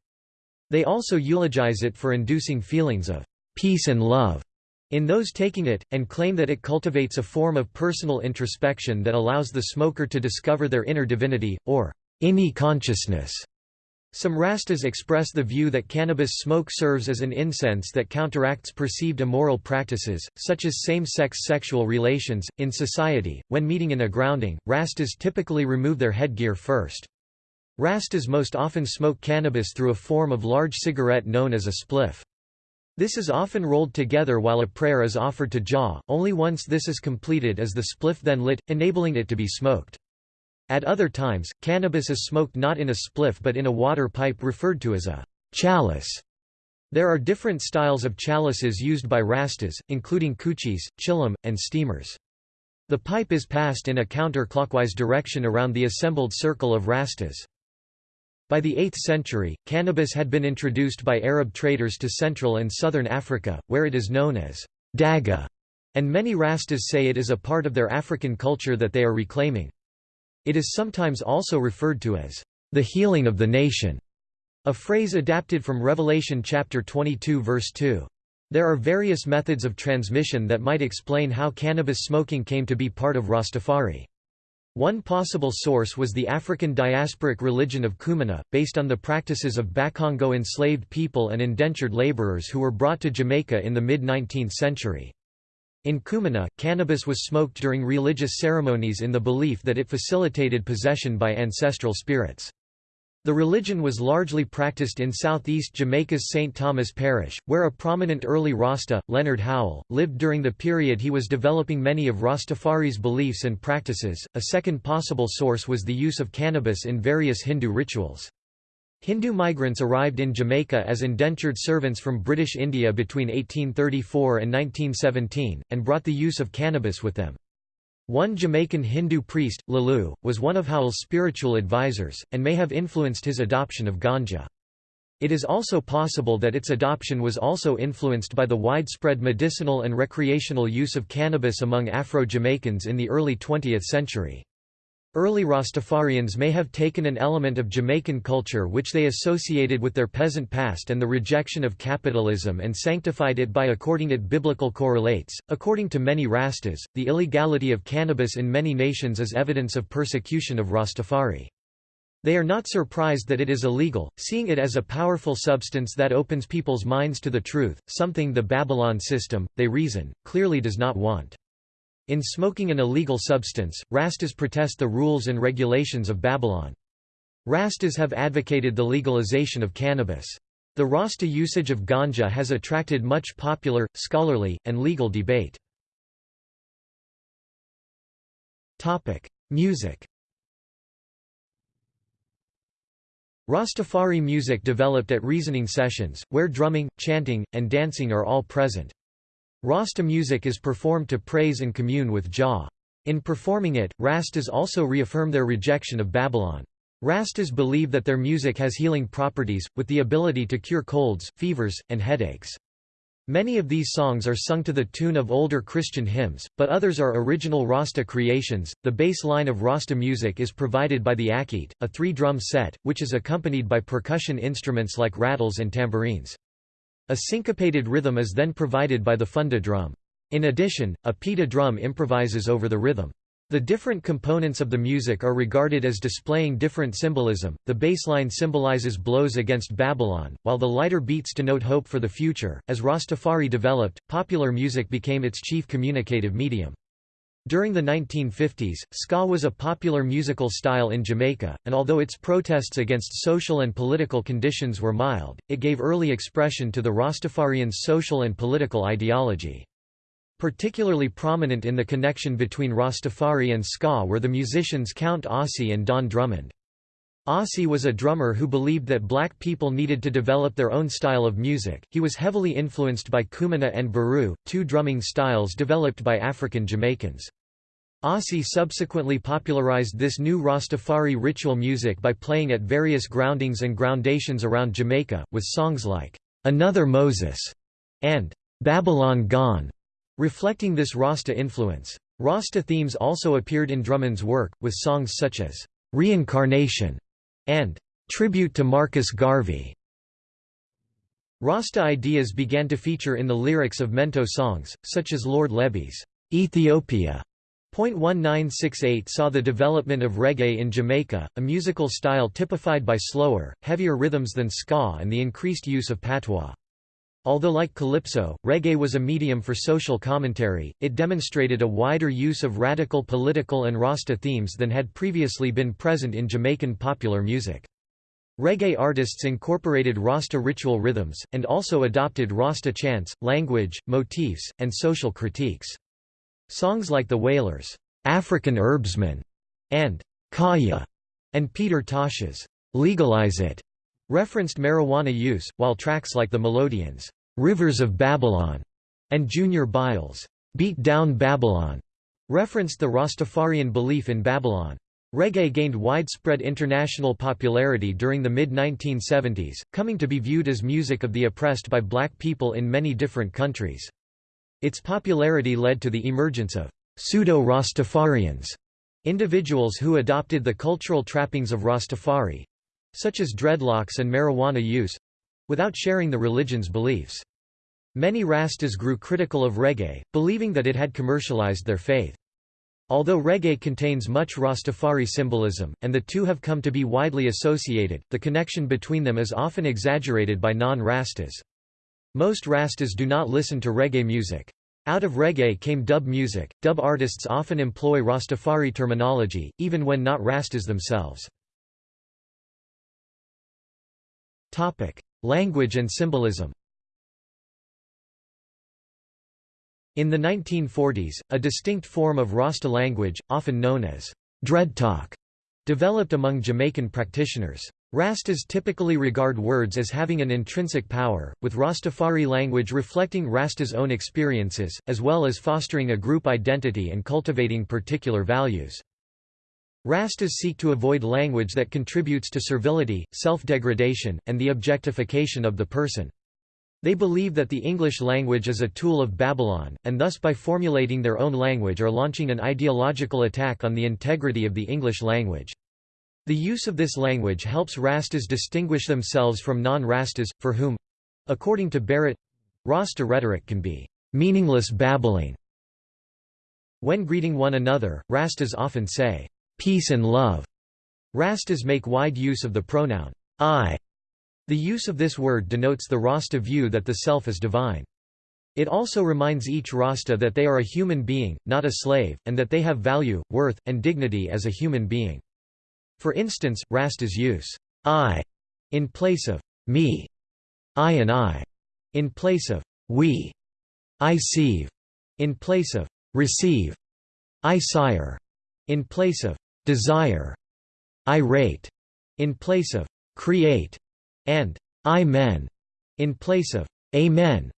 They also eulogize it for inducing feelings of peace and love in those taking it, and claim that it cultivates a form of personal introspection that allows the smoker to discover their inner divinity, or inni consciousness. Some Rastas express the view that cannabis smoke serves as an incense that counteracts perceived immoral practices, such as same-sex sexual relations. In society, when meeting in a grounding, Rastas typically remove their headgear first. Rastas most often smoke cannabis through a form of large cigarette known as a spliff. This is often rolled together while a prayer is offered to Jah, only once this is completed is the spliff then lit, enabling it to be smoked. At other times, cannabis is smoked not in a spliff but in a water pipe referred to as a chalice. There are different styles of chalices used by Rastas, including kuchis, chillum, and steamers. The pipe is passed in a counterclockwise direction around the assembled circle of Rastas. By the 8th century, cannabis had been introduced by Arab traders to Central and Southern Africa, where it is known as dagga, and many Rastas say it is a part of their African culture that they are reclaiming. It is sometimes also referred to as the healing of the nation, a phrase adapted from Revelation chapter 22 verse 2. There are various methods of transmission that might explain how cannabis smoking came to be part of Rastafari. One possible source was the African diasporic religion of Kumina, based on the practices of Bakongo enslaved people and indentured laborers who were brought to Jamaica in the mid-19th century. In Kumina, cannabis was smoked during religious ceremonies in the belief that it facilitated possession by ancestral spirits. The religion was largely practiced in southeast Jamaica's St. Thomas Parish, where a prominent early Rasta, Leonard Howell, lived during the period he was developing many of Rastafari's beliefs and practices. A second possible source was the use of cannabis in various Hindu rituals. Hindu migrants arrived in Jamaica as indentured servants from British India between 1834 and 1917, and brought the use of cannabis with them. One Jamaican Hindu priest, Laloo, was one of Howell's spiritual advisors, and may have influenced his adoption of ganja. It is also possible that its adoption was also influenced by the widespread medicinal and recreational use of cannabis among Afro-Jamaicans in the early 20th century. Early Rastafarians may have taken an element of Jamaican culture which they associated with their peasant past and the rejection of capitalism and sanctified it by according it biblical correlates. According to many Rastas, the illegality of cannabis in many nations is evidence of persecution of Rastafari. They are not surprised that it is illegal, seeing it as a powerful substance that opens people's minds to the truth, something the Babylon system, they reason, clearly does not want. In smoking an illegal substance, Rastas protest the rules and regulations of Babylon. Rastas have advocated the legalization of cannabis. The Rasta usage of ganja has attracted much popular, scholarly, and legal debate. Topic: Music Rastafari music developed at reasoning sessions, where drumming, chanting, and dancing are all present. Rasta music is performed to praise and commune with Jah. In performing it, Rastas also reaffirm their rejection of Babylon. Rastas believe that their music has healing properties, with the ability to cure colds, fevers, and headaches. Many of these songs are sung to the tune of older Christian hymns, but others are original Rasta creations. The bass line of Rasta music is provided by the akete, a three drum set, which is accompanied by percussion instruments like rattles and tambourines. A syncopated rhythm is then provided by the funda drum. In addition, a pita drum improvises over the rhythm. The different components of the music are regarded as displaying different symbolism. The bassline symbolizes blows against Babylon, while the lighter beats denote hope for the future. As Rastafari developed, popular music became its chief communicative medium. During the 1950s, ska was a popular musical style in Jamaica, and although its protests against social and political conditions were mild, it gave early expression to the Rastafarians' social and political ideology. Particularly prominent in the connection between Rastafari and ska were the musicians Count Ossie and Don Drummond. Ossie was a drummer who believed that black people needed to develop their own style of music. He was heavily influenced by Kumina and Buru, two drumming styles developed by African Jamaicans. Ossie subsequently popularized this new Rastafari ritual music by playing at various groundings and groundations around Jamaica, with songs like, "'Another Moses' and "'Babylon Gone' Reflecting this Rasta influence, Rasta themes also appeared in Drummond's work, with songs such as "'Reincarnation' and "'Tribute to Marcus Garvey'. Rasta ideas began to feature in the lyrics of Mento songs, such as Lord Lebby's Ethiopia. .1968 saw the development of reggae in Jamaica, a musical style typified by slower, heavier rhythms than ska and the increased use of patois. Although like calypso, reggae was a medium for social commentary, it demonstrated a wider use of radical political and Rasta themes than had previously been present in Jamaican popular music. Reggae artists incorporated Rasta ritual rhythms, and also adopted Rasta chants, language, motifs, and social critiques. Songs like The Wailers' African Herbsman and Kaya and Peter Tosh's Legalize It referenced marijuana use, while tracks like The Melodians' Rivers of Babylon and Junior Byles' Beat Down Babylon referenced the Rastafarian belief in Babylon. Reggae gained widespread international popularity during the mid-1970s, coming to be viewed as music of the oppressed by black people in many different countries. Its popularity led to the emergence of pseudo-Rastafarians, individuals who adopted the cultural trappings of Rastafari, such as dreadlocks and marijuana use without sharing the religion's beliefs. Many Rastas grew critical of reggae, believing that it had commercialized their faith. Although reggae contains much Rastafari symbolism, and the two have come to be widely associated, the connection between them is often exaggerated by non-Rastas. Most Rastas do not listen to reggae music. Out of reggae came dub music. Dub artists often employ Rastafari terminology, even when not Rastas themselves. Language and symbolism In the 1940s, a distinct form of Rasta language, often known as dreadtalk, developed among Jamaican practitioners. Rastas typically regard words as having an intrinsic power, with Rastafari language reflecting Rasta's own experiences, as well as fostering a group identity and cultivating particular values. Rastas seek to avoid language that contributes to servility, self-degradation, and the objectification of the person. They believe that the English language is a tool of Babylon, and thus by formulating their own language are launching an ideological attack on the integrity of the English language. The use of this language helps Rastas distinguish themselves from non-Rastas, for whom—according to Barrett— Rasta rhetoric can be meaningless babbling. When greeting one another, Rastas often say, peace and love. Rastas make wide use of the pronoun I. The use of this word denotes the Rasta view that the self is divine. It also reminds each Rasta that they are a human being, not a slave, and that they have value, worth, and dignity as a human being. For instance, Rastas use I in place of me, I and I in place of we, I sieve in place of receive, I sire in place of desire, irate, in place of create, and I-men, in place of amen.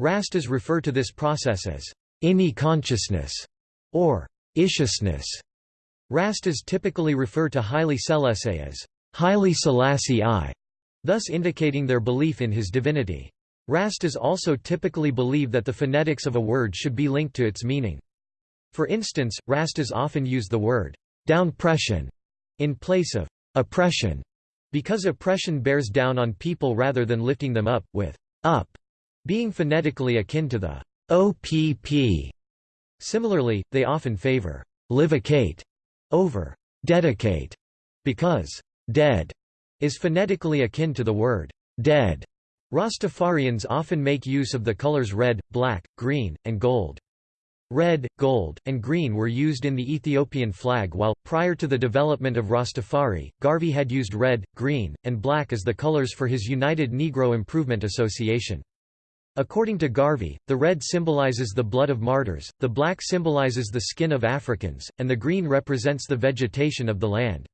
Rastas refer to this process as inni consciousness or ishishness. Rastas typically refer to Haile Selassie as Haile Selassie I, thus indicating their belief in his divinity. Rastas also typically believe that the phonetics of a word should be linked to its meaning. For instance, Rastas often use the word downpression in place of oppression, because oppression bears down on people rather than lifting them up, with up being phonetically akin to the OPP. Similarly, they often favor livicate over dedicate because dead is phonetically akin to the word dead. Rastafarians often make use of the colors red, black, green, and gold. Red, gold, and green were used in the Ethiopian flag while, prior to the development of Rastafari, Garvey had used red, green, and black as the colors for his United Negro Improvement Association. According to Garvey, the red symbolizes the blood of martyrs, the black symbolizes the skin of Africans, and the green represents the vegetation of the land.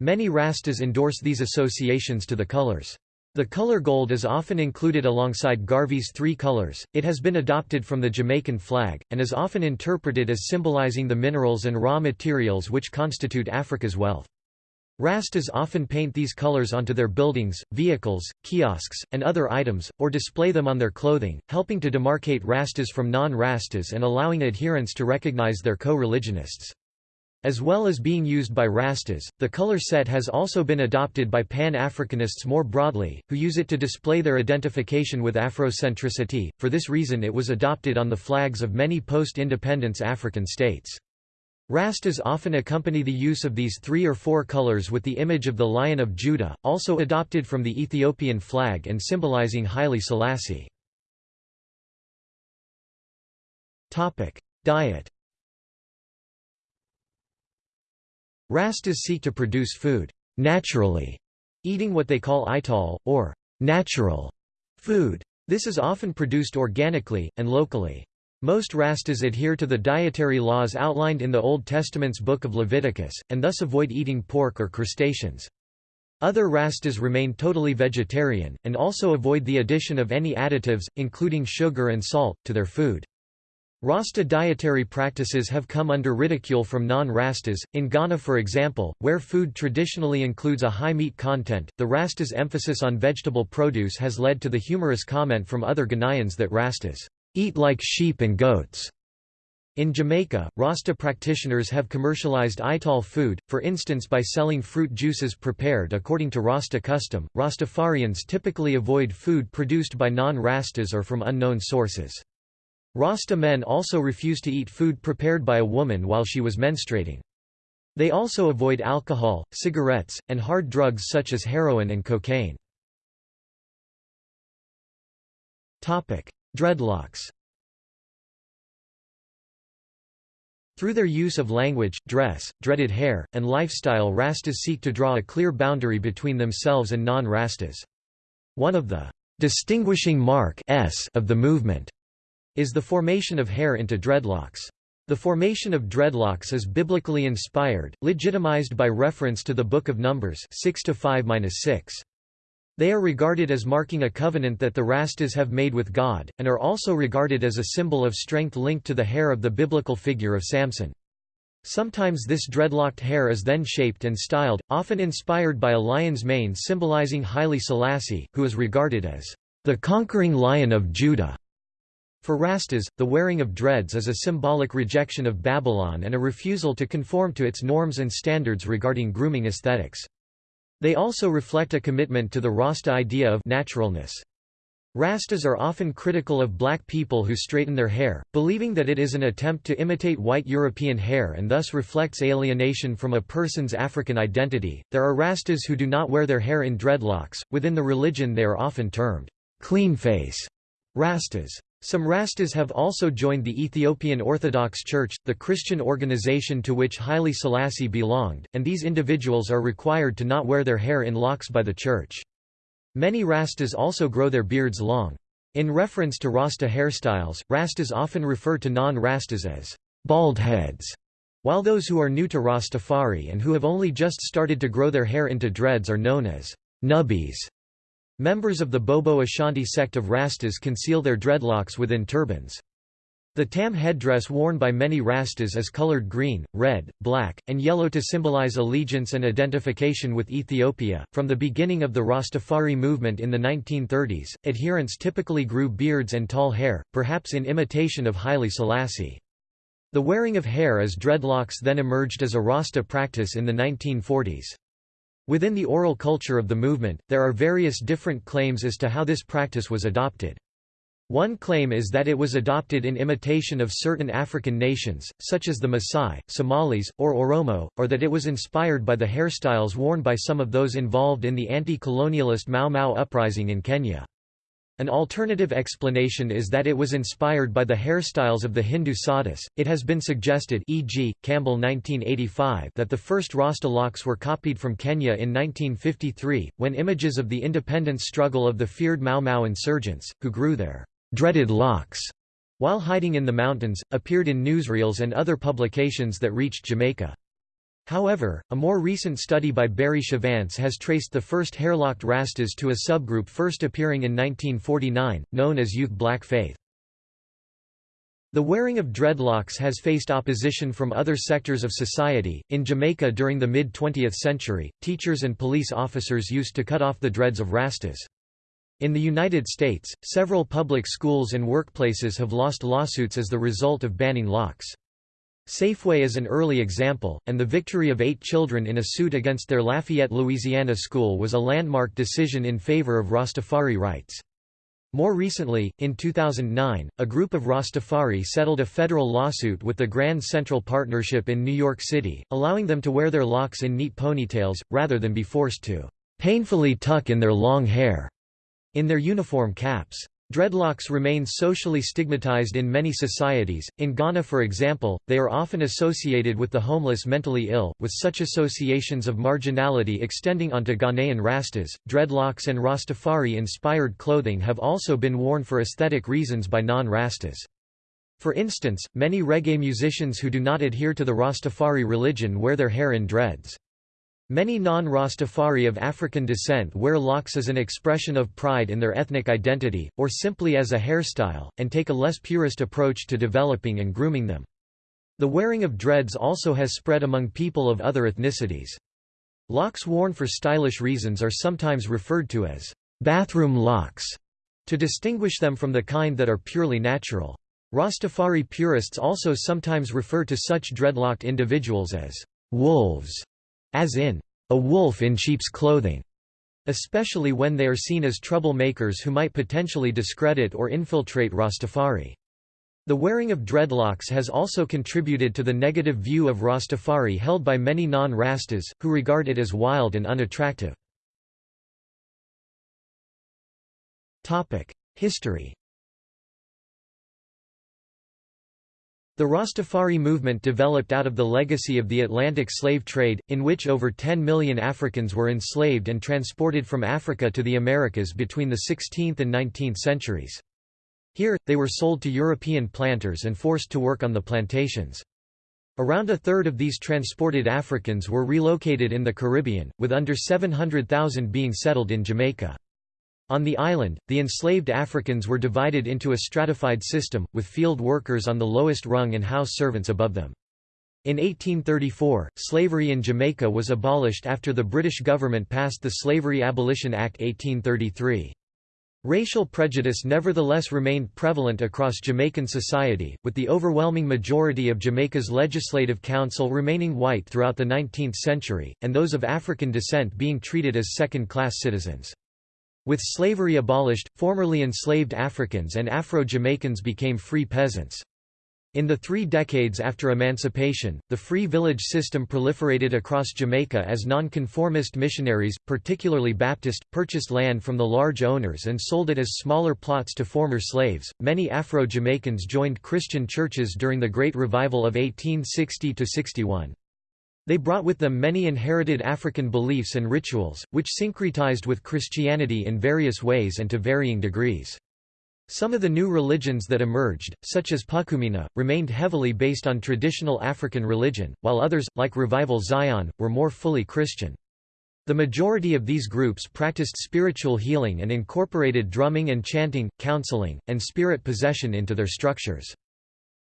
Many Rastas endorse these associations to the colors. The color gold is often included alongside Garvey's three colors, it has been adopted from the Jamaican flag, and is often interpreted as symbolizing the minerals and raw materials which constitute Africa's wealth. Rastas often paint these colors onto their buildings, vehicles, kiosks, and other items, or display them on their clothing, helping to demarcate Rastas from non-Rastas and allowing adherents to recognize their co-religionists. As well as being used by Rastas, the color set has also been adopted by Pan-Africanists more broadly, who use it to display their identification with Afrocentricity. For this reason it was adopted on the flags of many post-independence African states. Rastas often accompany the use of these three or four colors with the image of the Lion of Judah, also adopted from the Ethiopian flag and symbolizing Haile Selassie. Diet Rastas seek to produce food naturally, eating what they call ital, or natural food. This is often produced organically, and locally. Most Rastas adhere to the dietary laws outlined in the Old Testament's Book of Leviticus, and thus avoid eating pork or crustaceans. Other Rastas remain totally vegetarian, and also avoid the addition of any additives, including sugar and salt, to their food. Rasta dietary practices have come under ridicule from non-Rastas. In Ghana, for example, where food traditionally includes a high meat content, the Rastas' emphasis on vegetable produce has led to the humorous comment from other Ghanaians that Rastas eat like sheep and goats. In Jamaica, Rasta practitioners have commercialized ital food, for instance by selling fruit juices prepared according to Rasta custom. Rastafarians typically avoid food produced by non-Rastas or from unknown sources. Rasta men also refuse to eat food prepared by a woman while she was menstruating. They also avoid alcohol, cigarettes, and hard drugs such as heroin and cocaine. Dreadlocks Through their use of language, dress, dreaded hair, and lifestyle Rastas seek to draw a clear boundary between themselves and non-Rastas. One of the distinguishing mark of the movement is the formation of hair into dreadlocks. The formation of dreadlocks is biblically inspired, legitimized by reference to the Book of Numbers 6 5-6. They are regarded as marking a covenant that the Rastas have made with God, and are also regarded as a symbol of strength linked to the hair of the biblical figure of Samson. Sometimes this dreadlocked hair is then shaped and styled, often inspired by a lion's mane symbolizing Haile Selassie, who is regarded as the conquering lion of Judah. For Rastas, the wearing of dreads is a symbolic rejection of Babylon and a refusal to conform to its norms and standards regarding grooming aesthetics. They also reflect a commitment to the Rasta idea of naturalness. Rastas are often critical of black people who straighten their hair, believing that it is an attempt to imitate white European hair and thus reflects alienation from a person's African identity. There are Rastas who do not wear their hair in dreadlocks. Within the religion, they are often termed clean face Rastas. Some Rastas have also joined the Ethiopian Orthodox Church, the Christian organization to which Haile Selassie belonged, and these individuals are required to not wear their hair in locks by the church. Many Rastas also grow their beards long. In reference to Rasta hairstyles, Rastas often refer to non-Rastas as bald heads, while those who are new to Rastafari and who have only just started to grow their hair into dreads are known as nubbies. Members of the Bobo Ashanti sect of Rastas conceal their dreadlocks within turbans. The tam headdress worn by many Rastas is colored green, red, black, and yellow to symbolize allegiance and identification with Ethiopia. From the beginning of the Rastafari movement in the 1930s, adherents typically grew beards and tall hair, perhaps in imitation of Haile Selassie. The wearing of hair as dreadlocks then emerged as a Rasta practice in the 1940s. Within the oral culture of the movement, there are various different claims as to how this practice was adopted. One claim is that it was adopted in imitation of certain African nations, such as the Maasai, Somalis, or Oromo, or that it was inspired by the hairstyles worn by some of those involved in the anti-colonialist Mau Mau uprising in Kenya. An alternative explanation is that it was inspired by the hairstyles of the Hindu sadhus. It has been suggested, e.g., Campbell 1985, that the first Rasta locks were copied from Kenya in 1953, when images of the independence struggle of the feared Mau Mau insurgents, who grew their dreaded locks while hiding in the mountains, appeared in newsreels and other publications that reached Jamaica. However, a more recent study by Barry Chevannes has traced the first hairlocked Rastas to a subgroup first appearing in 1949, known as Youth Black Faith. The wearing of dreadlocks has faced opposition from other sectors of society. In Jamaica during the mid 20th century, teachers and police officers used to cut off the dreads of Rastas. In the United States, several public schools and workplaces have lost lawsuits as the result of banning locks. Safeway is an early example, and the victory of eight children in a suit against their Lafayette, Louisiana school was a landmark decision in favor of Rastafari rights. More recently, in 2009, a group of Rastafari settled a federal lawsuit with the Grand Central Partnership in New York City, allowing them to wear their locks in neat ponytails, rather than be forced to painfully tuck in their long hair in their uniform caps. Dreadlocks remain socially stigmatized in many societies. In Ghana, for example, they are often associated with the homeless mentally ill, with such associations of marginality extending onto Ghanaian Rastas. Dreadlocks and Rastafari inspired clothing have also been worn for aesthetic reasons by non Rastas. For instance, many reggae musicians who do not adhere to the Rastafari religion wear their hair in dreads. Many non-Rastafari of African descent wear locks as an expression of pride in their ethnic identity, or simply as a hairstyle, and take a less purist approach to developing and grooming them. The wearing of dreads also has spread among people of other ethnicities. Locks worn for stylish reasons are sometimes referred to as bathroom locks, to distinguish them from the kind that are purely natural. Rastafari purists also sometimes refer to such dreadlocked individuals as wolves as in, a wolf in sheep's clothing, especially when they are seen as troublemakers who might potentially discredit or infiltrate Rastafari. The wearing of dreadlocks has also contributed to the negative view of Rastafari held by many non-Rastas, who regard it as wild and unattractive. History The Rastafari movement developed out of the legacy of the Atlantic slave trade, in which over 10 million Africans were enslaved and transported from Africa to the Americas between the 16th and 19th centuries. Here, they were sold to European planters and forced to work on the plantations. Around a third of these transported Africans were relocated in the Caribbean, with under 700,000 being settled in Jamaica. On the island, the enslaved Africans were divided into a stratified system, with field workers on the lowest rung and house servants above them. In 1834, slavery in Jamaica was abolished after the British government passed the Slavery Abolition Act 1833. Racial prejudice nevertheless remained prevalent across Jamaican society, with the overwhelming majority of Jamaica's Legislative Council remaining white throughout the 19th century, and those of African descent being treated as second-class citizens. With slavery abolished, formerly enslaved Africans and Afro-Jamaicans became free peasants. In the three decades after emancipation, the free village system proliferated across Jamaica as nonconformist missionaries, particularly Baptist, purchased land from the large owners and sold it as smaller plots to former slaves. Many Afro Jamaicans joined Christian churches during the Great Revival of 1860 61. They brought with them many inherited African beliefs and rituals, which syncretized with Christianity in various ways and to varying degrees. Some of the new religions that emerged, such as Pukumina, remained heavily based on traditional African religion, while others, like Revival Zion, were more fully Christian. The majority of these groups practiced spiritual healing and incorporated drumming and chanting, counseling, and spirit possession into their structures.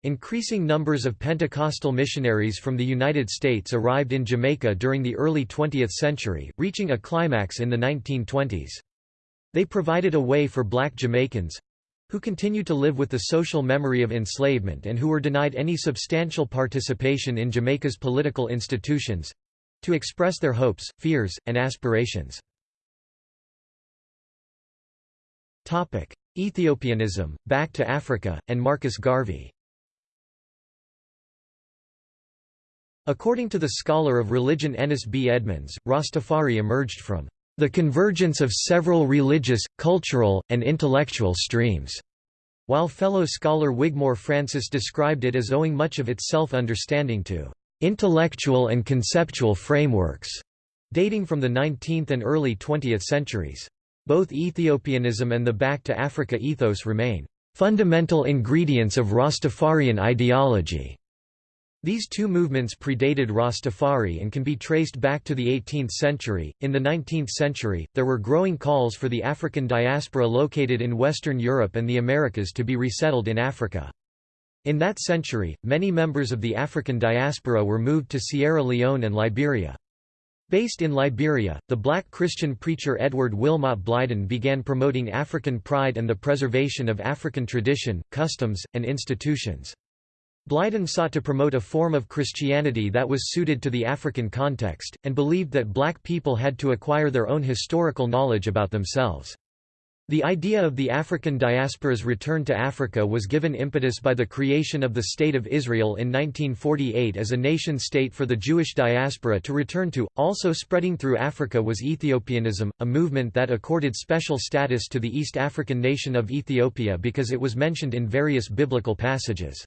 Increasing numbers of Pentecostal missionaries from the United States arrived in Jamaica during the early 20th century, reaching a climax in the 1920s. They provided a way for black Jamaicans—who continued to live with the social memory of enslavement and who were denied any substantial participation in Jamaica's political institutions—to express their hopes, fears, and aspirations. Ethiopianism, Back to Africa, and Marcus Garvey. According to the scholar of religion Ennis B. Edmonds, Rastafari emerged from the convergence of several religious, cultural, and intellectual streams, while fellow scholar Wigmore Francis described it as owing much of its self-understanding to intellectual and conceptual frameworks dating from the 19th and early 20th centuries. Both Ethiopianism and the Back to Africa ethos remain fundamental ingredients of Rastafarian ideology. These two movements predated Rastafari and can be traced back to the 18th century. In the 19th century, there were growing calls for the African diaspora located in Western Europe and the Americas to be resettled in Africa. In that century, many members of the African diaspora were moved to Sierra Leone and Liberia. Based in Liberia, the black Christian preacher Edward Wilmot Blyden began promoting African pride and the preservation of African tradition, customs, and institutions. Blyden sought to promote a form of Christianity that was suited to the African context, and believed that black people had to acquire their own historical knowledge about themselves. The idea of the African diaspora's return to Africa was given impetus by the creation of the State of Israel in 1948 as a nation-state for the Jewish diaspora to return to. Also spreading through Africa was Ethiopianism, a movement that accorded special status to the East African nation of Ethiopia because it was mentioned in various biblical passages.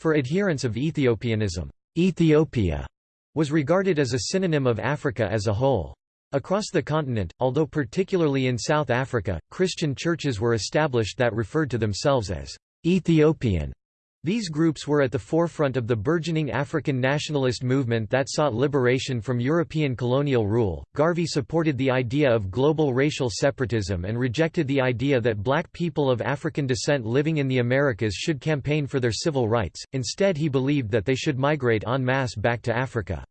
For adherents of Ethiopianism, Ethiopia was regarded as a synonym of Africa as a whole. Across the continent, although particularly in South Africa, Christian churches were established that referred to themselves as Ethiopian these groups were at the forefront of the burgeoning African nationalist movement that sought liberation from European colonial rule. Garvey supported the idea of global racial separatism and rejected the idea that black people of African descent living in the Americas should campaign for their civil rights, instead, he believed that they should migrate en masse back to Africa.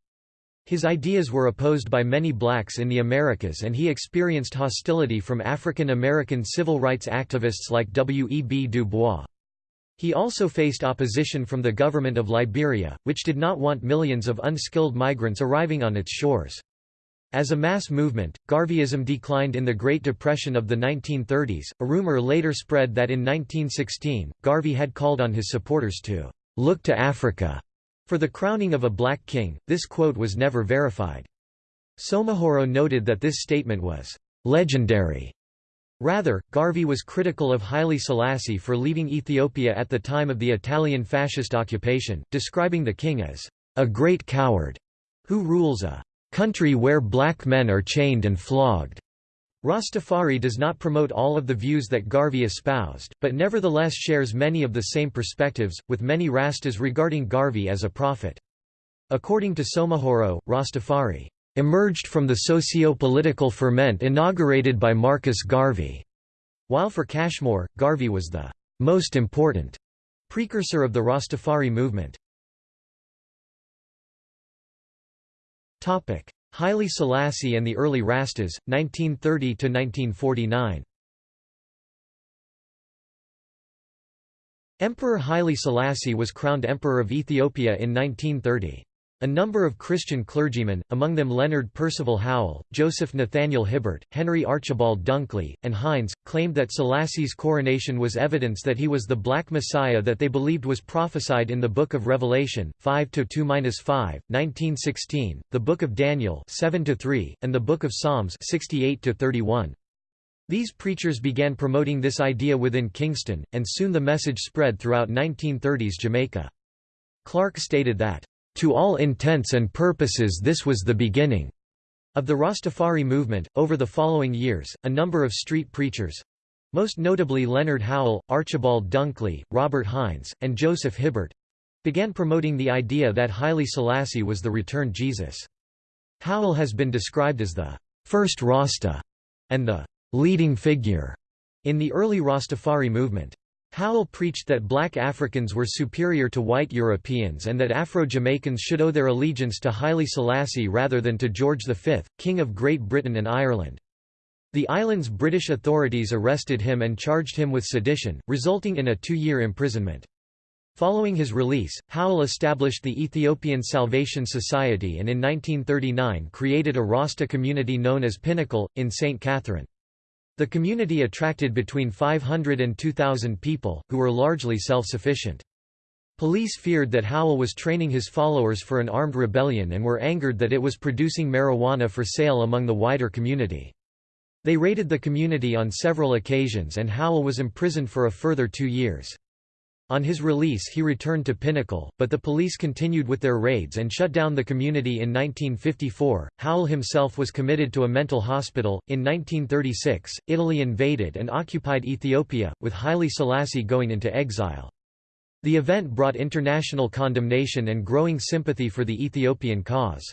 His ideas were opposed by many blacks in the Americas and he experienced hostility from African American civil rights activists like W. E. B. Du Bois. He also faced opposition from the government of Liberia, which did not want millions of unskilled migrants arriving on its shores. As a mass movement, Garveyism declined in the Great Depression of the 1930s. A rumor later spread that in 1916, Garvey had called on his supporters to look to Africa for the crowning of a black king. This quote was never verified. Soumahoro noted that this statement was legendary Rather, Garvey was critical of Haile Selassie for leaving Ethiopia at the time of the Italian fascist occupation, describing the king as a great coward who rules a country where black men are chained and flogged. Rastafari does not promote all of the views that Garvey espoused, but nevertheless shares many of the same perspectives, with many Rastas regarding Garvey as a prophet. According to Soumahoro, Rastafari emerged from the socio-political ferment inaugurated by Marcus Garvey, while for Cashmore, Garvey was the most important precursor of the Rastafari movement. Haile Selassie and the early Rastas, 1930–1949 Emperor Haile Selassie was crowned Emperor of Ethiopia in 1930. A number of Christian clergymen, among them Leonard Percival Howell, Joseph Nathaniel Hibbert, Henry Archibald Dunkley, and Hines, claimed that Selassie's coronation was evidence that he was the Black Messiah that they believed was prophesied in the Book of Revelation, 5–2–5, 1916, the Book of Daniel 7–3, and the Book of Psalms 68–31. These preachers began promoting this idea within Kingston, and soon the message spread throughout 1930s Jamaica. Clarke stated that to all intents and purposes this was the beginning of the Rastafari movement. Over the following years, a number of street preachers most notably Leonard Howell, Archibald Dunkley, Robert Hines, and Joseph Hibbert began promoting the idea that Haile Selassie was the returned Jesus. Howell has been described as the first Rasta and the leading figure in the early Rastafari movement. Howell preached that black Africans were superior to white Europeans and that Afro-Jamaicans should owe their allegiance to Haile Selassie rather than to George V, King of Great Britain and Ireland. The island's British authorities arrested him and charged him with sedition, resulting in a two-year imprisonment. Following his release, Howell established the Ethiopian Salvation Society and in 1939 created a Rasta community known as Pinnacle, in St. Catherine. The community attracted between 500 and 2,000 people, who were largely self-sufficient. Police feared that Howell was training his followers for an armed rebellion and were angered that it was producing marijuana for sale among the wider community. They raided the community on several occasions and Howell was imprisoned for a further two years. On his release he returned to Pinnacle, but the police continued with their raids and shut down the community in 1954. Howell himself was committed to a mental hospital. In 1936, Italy invaded and occupied Ethiopia, with Haile Selassie going into exile. The event brought international condemnation and growing sympathy for the Ethiopian cause.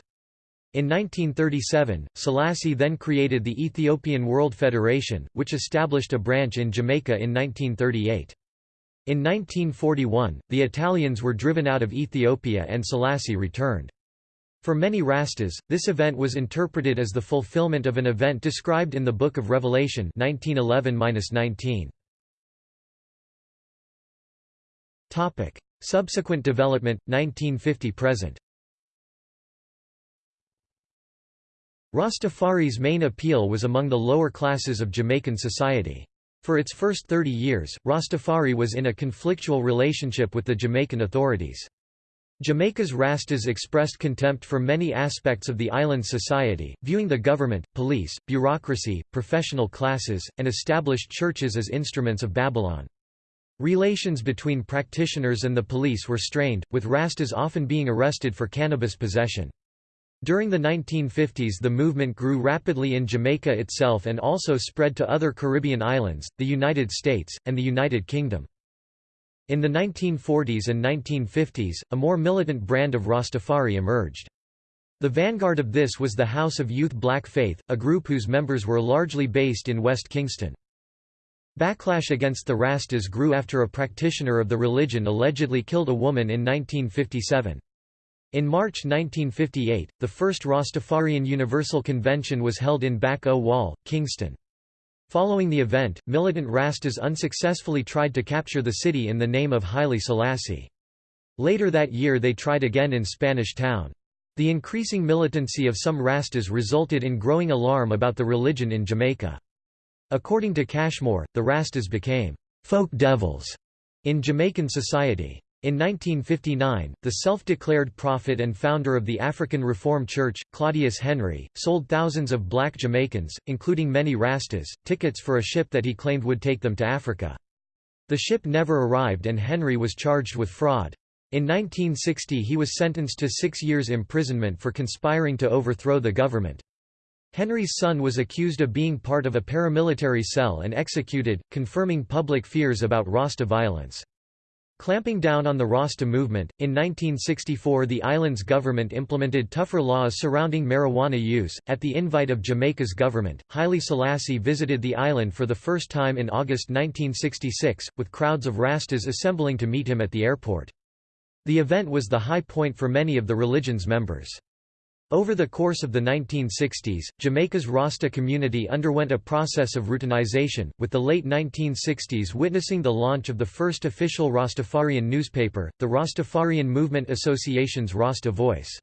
In 1937, Selassie then created the Ethiopian World Federation, which established a branch in Jamaica in 1938. In 1941, the Italians were driven out of Ethiopia and Selassie returned. For many Rastas, this event was interpreted as the fulfillment of an event described in the Book of Revelation 1911 Topic: Subsequent development 1950-present. Rastafari's main appeal was among the lower classes of Jamaican society. For its first 30 years, Rastafari was in a conflictual relationship with the Jamaican authorities. Jamaica's Rastas expressed contempt for many aspects of the island's society, viewing the government, police, bureaucracy, professional classes, and established churches as instruments of Babylon. Relations between practitioners and the police were strained, with Rastas often being arrested for cannabis possession. During the 1950s the movement grew rapidly in Jamaica itself and also spread to other Caribbean islands, the United States, and the United Kingdom. In the 1940s and 1950s, a more militant brand of Rastafari emerged. The vanguard of this was the House of Youth Black Faith, a group whose members were largely based in West Kingston. Backlash against the Rastas grew after a practitioner of the religion allegedly killed a woman in 1957. In March 1958, the first Rastafarian Universal Convention was held in Back O Wall, Kingston. Following the event, militant Rastas unsuccessfully tried to capture the city in the name of Haile Selassie. Later that year they tried again in Spanish Town. The increasing militancy of some Rastas resulted in growing alarm about the religion in Jamaica. According to Cashmore, the Rastas became folk devils in Jamaican society. In 1959, the self-declared prophet and founder of the African Reformed Church, Claudius Henry, sold thousands of black Jamaicans, including many Rastas, tickets for a ship that he claimed would take them to Africa. The ship never arrived and Henry was charged with fraud. In 1960 he was sentenced to six years imprisonment for conspiring to overthrow the government. Henry's son was accused of being part of a paramilitary cell and executed, confirming public fears about Rasta violence. Clamping down on the Rasta movement, in 1964 the island's government implemented tougher laws surrounding marijuana use. At the invite of Jamaica's government, Haile Selassie visited the island for the first time in August 1966, with crowds of Rastas assembling to meet him at the airport. The event was the high point for many of the religion's members. Over the course of the 1960s, Jamaica's Rasta community underwent a process of routinization, with the late 1960s witnessing the launch of the first official Rastafarian newspaper, the Rastafarian Movement Association's Rasta Voice.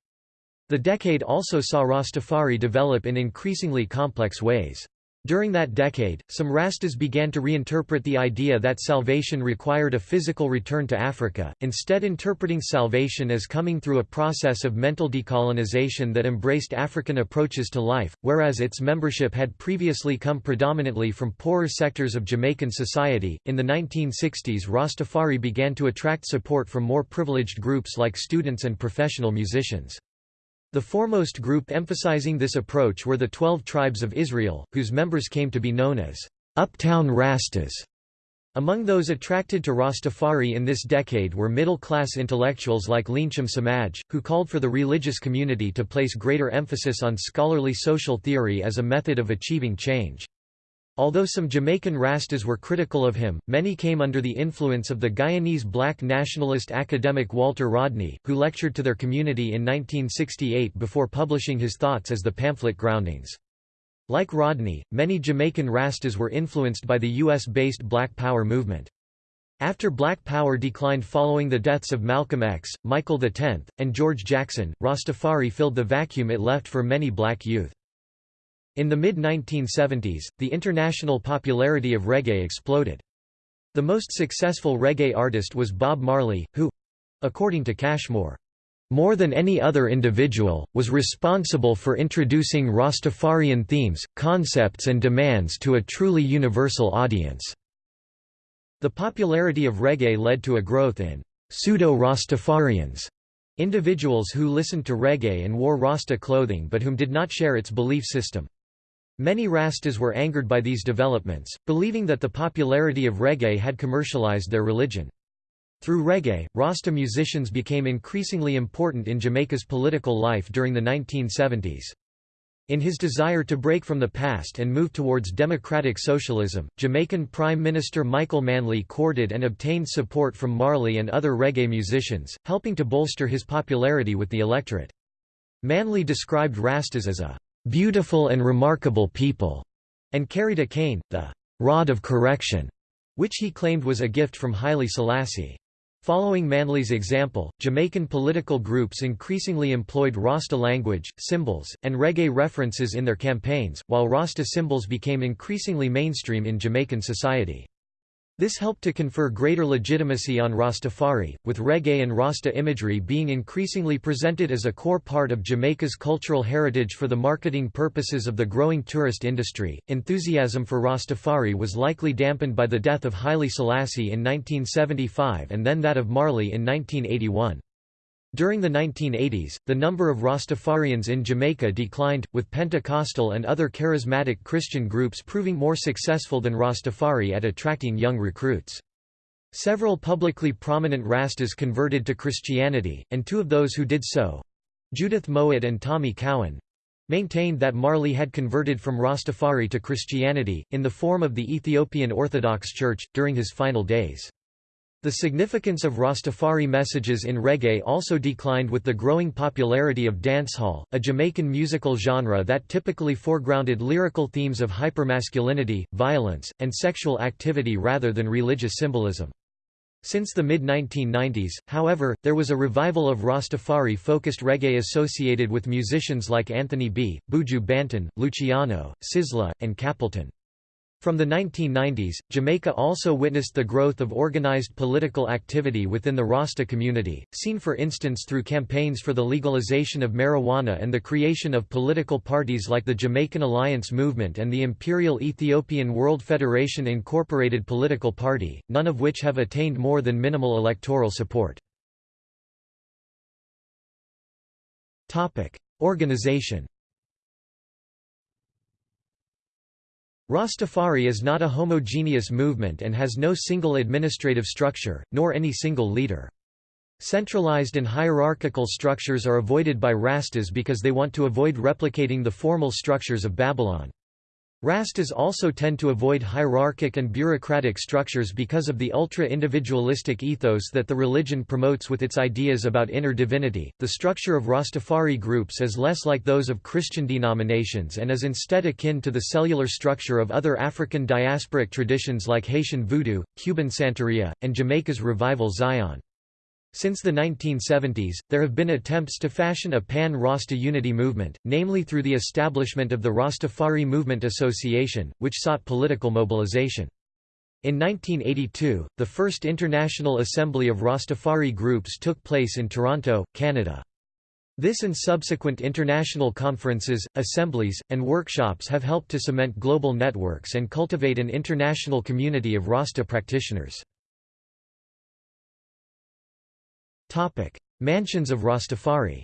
The decade also saw Rastafari develop in increasingly complex ways. During that decade, some Rastas began to reinterpret the idea that salvation required a physical return to Africa, instead interpreting salvation as coming through a process of mental decolonization that embraced African approaches to life, whereas its membership had previously come predominantly from poorer sectors of Jamaican society. In the 1960s, Rastafari began to attract support from more privileged groups like students and professional musicians. The foremost group emphasizing this approach were the Twelve Tribes of Israel, whose members came to be known as Uptown Rastas. Among those attracted to Rastafari in this decade were middle-class intellectuals like Leahcim Semaj, who called for the religious community to place greater emphasis on scholarly social theory as a method of achieving change. Although some Jamaican Rastas were critical of him, many came under the influence of the Guyanese black nationalist academic Walter Rodney, who lectured to their community in 1968 before publishing his thoughts as the pamphlet Groundings. Like Rodney, many Jamaican Rastas were influenced by the U.S.-based Black Power movement. After Black Power declined following the deaths of Malcolm X, Michael X, and George Jackson, Rastafari filled the vacuum it left for many black youth. In the mid-1970s, the international popularity of reggae exploded. The most successful reggae artist was Bob Marley, who—according to Cashmore, more than any other individual, was responsible for introducing Rastafarian themes, concepts and demands to a truly universal audience." The popularity of reggae led to a growth in «pseudo-Rastafarians», individuals who listened to reggae and wore Rasta clothing but whom did not share its belief system. Many Rastas were angered by these developments, believing that the popularity of reggae had commercialized their religion. Through reggae, Rasta musicians became increasingly important in Jamaica's political life during the 1970s. In his desire to break from the past and move towards democratic socialism, Jamaican Prime Minister Michael Manley courted and obtained support from Marley and other reggae musicians, helping to bolster his popularity with the electorate. Manley described Rastas as a "...beautiful and remarkable people", and carried a cane, the "...rod of correction", which he claimed was a gift from Haile Selassie. Following Manley's example, Jamaican political groups increasingly employed Rasta language, symbols, and reggae references in their campaigns, while Rasta symbols became increasingly mainstream in Jamaican society. This helped to confer greater legitimacy on Rastafari, with reggae and Rasta imagery being increasingly presented as a core part of Jamaica's cultural heritage for the marketing purposes of the growing tourist industry. Enthusiasm for Rastafari was likely dampened by the death of Haile Selassie in 1975 and then that of Marley in 1981. During the 1980s, the number of Rastafarians in Jamaica declined, with Pentecostal and other charismatic Christian groups proving more successful than Rastafari at attracting young recruits. Several publicly prominent Rastas converted to Christianity, and two of those who did so—Judith Mowatt and Tommy Cowan—maintained that Marley had converted from Rastafari to Christianity, in the form of the Ethiopian Orthodox Church, during his final days. The significance of Rastafari messages in reggae also declined with the growing popularity of dancehall, a Jamaican musical genre that typically foregrounded lyrical themes of hypermasculinity, violence, and sexual activity rather than religious symbolism. Since the mid-1990s, however, there was a revival of Rastafari-focused reggae associated with musicians like Anthony B., Buju Banton, Luciano, Sizzla, and Capleton. From the 1990s, Jamaica also witnessed the growth of organized political activity within the Rasta community, seen for instance through campaigns for the legalization of marijuana and the creation of political parties like the Jamaican Alliance Movement and the Imperial Ethiopian World Federation Incorporated political party, none of which have attained more than minimal electoral support. Organization Rastafari is not a homogeneous movement and has no single administrative structure, nor any single leader. Centralized and hierarchical structures are avoided by Rastas because they want to avoid replicating the formal structures of Babylon. Rastas also tend to avoid hierarchic and bureaucratic structures because of the ultra-individualistic ethos that the religion promotes with its ideas about inner divinity. The structure of Rastafari groups is less like those of Christian denominations and is instead akin to the cellular structure of other African diasporic traditions like Haitian Voodoo, Cuban Santeria, and Jamaica's Revival Zion. Since the 1970s, there have been attempts to fashion a pan-Rasta unity movement, namely through the establishment of the Rastafari Movement Association, which sought political mobilization. In 1982, the first International Assembly of Rastafari Groups took place in Toronto, Canada. This and subsequent international conferences, assemblies, and workshops have helped to cement global networks and cultivate an international community of Rasta practitioners. Mansions of Rastafari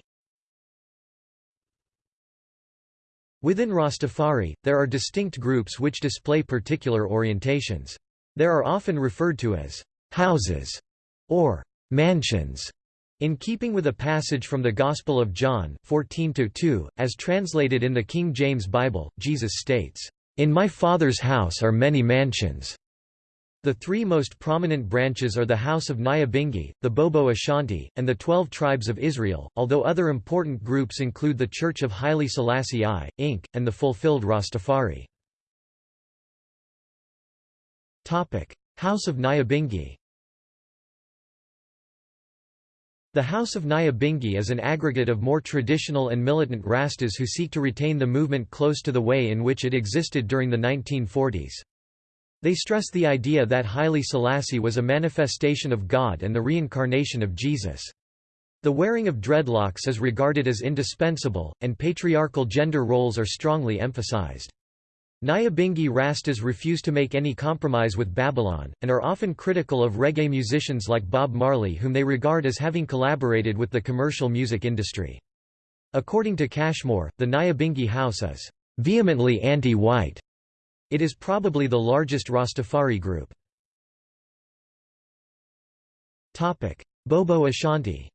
Within Rastafari, there are distinct groups which display particular orientations. There are often referred to as houses or mansions. In keeping with a passage from the Gospel of John 14:2, as translated in the King James Bible, Jesus states, "In my Father's house are many mansions." The three most prominent branches are the House of Nyabingi, the Bobo Ashanti, and the Twelve Tribes of Israel, although other important groups include the Church of Haile Selassie I, Inc., and the Fulfilled Rastafari. House of Nyabingi The House of Nyabingi is an aggregate of more traditional and militant Rastas who seek to retain the movement close to the way in which it existed during the 1940s. They stress the idea that Haile Selassie was a manifestation of God and the reincarnation of Jesus. The wearing of dreadlocks is regarded as indispensable, and patriarchal gender roles are strongly emphasized. Nyabingi Rastas refuse to make any compromise with Babylon, and are often critical of reggae musicians like Bob Marley whom they regard as having collaborated with the commercial music industry. According to Cashmore, the Nyabingi house is vehemently anti-white. It is probably the largest Rastafari group. Bobo Ashanti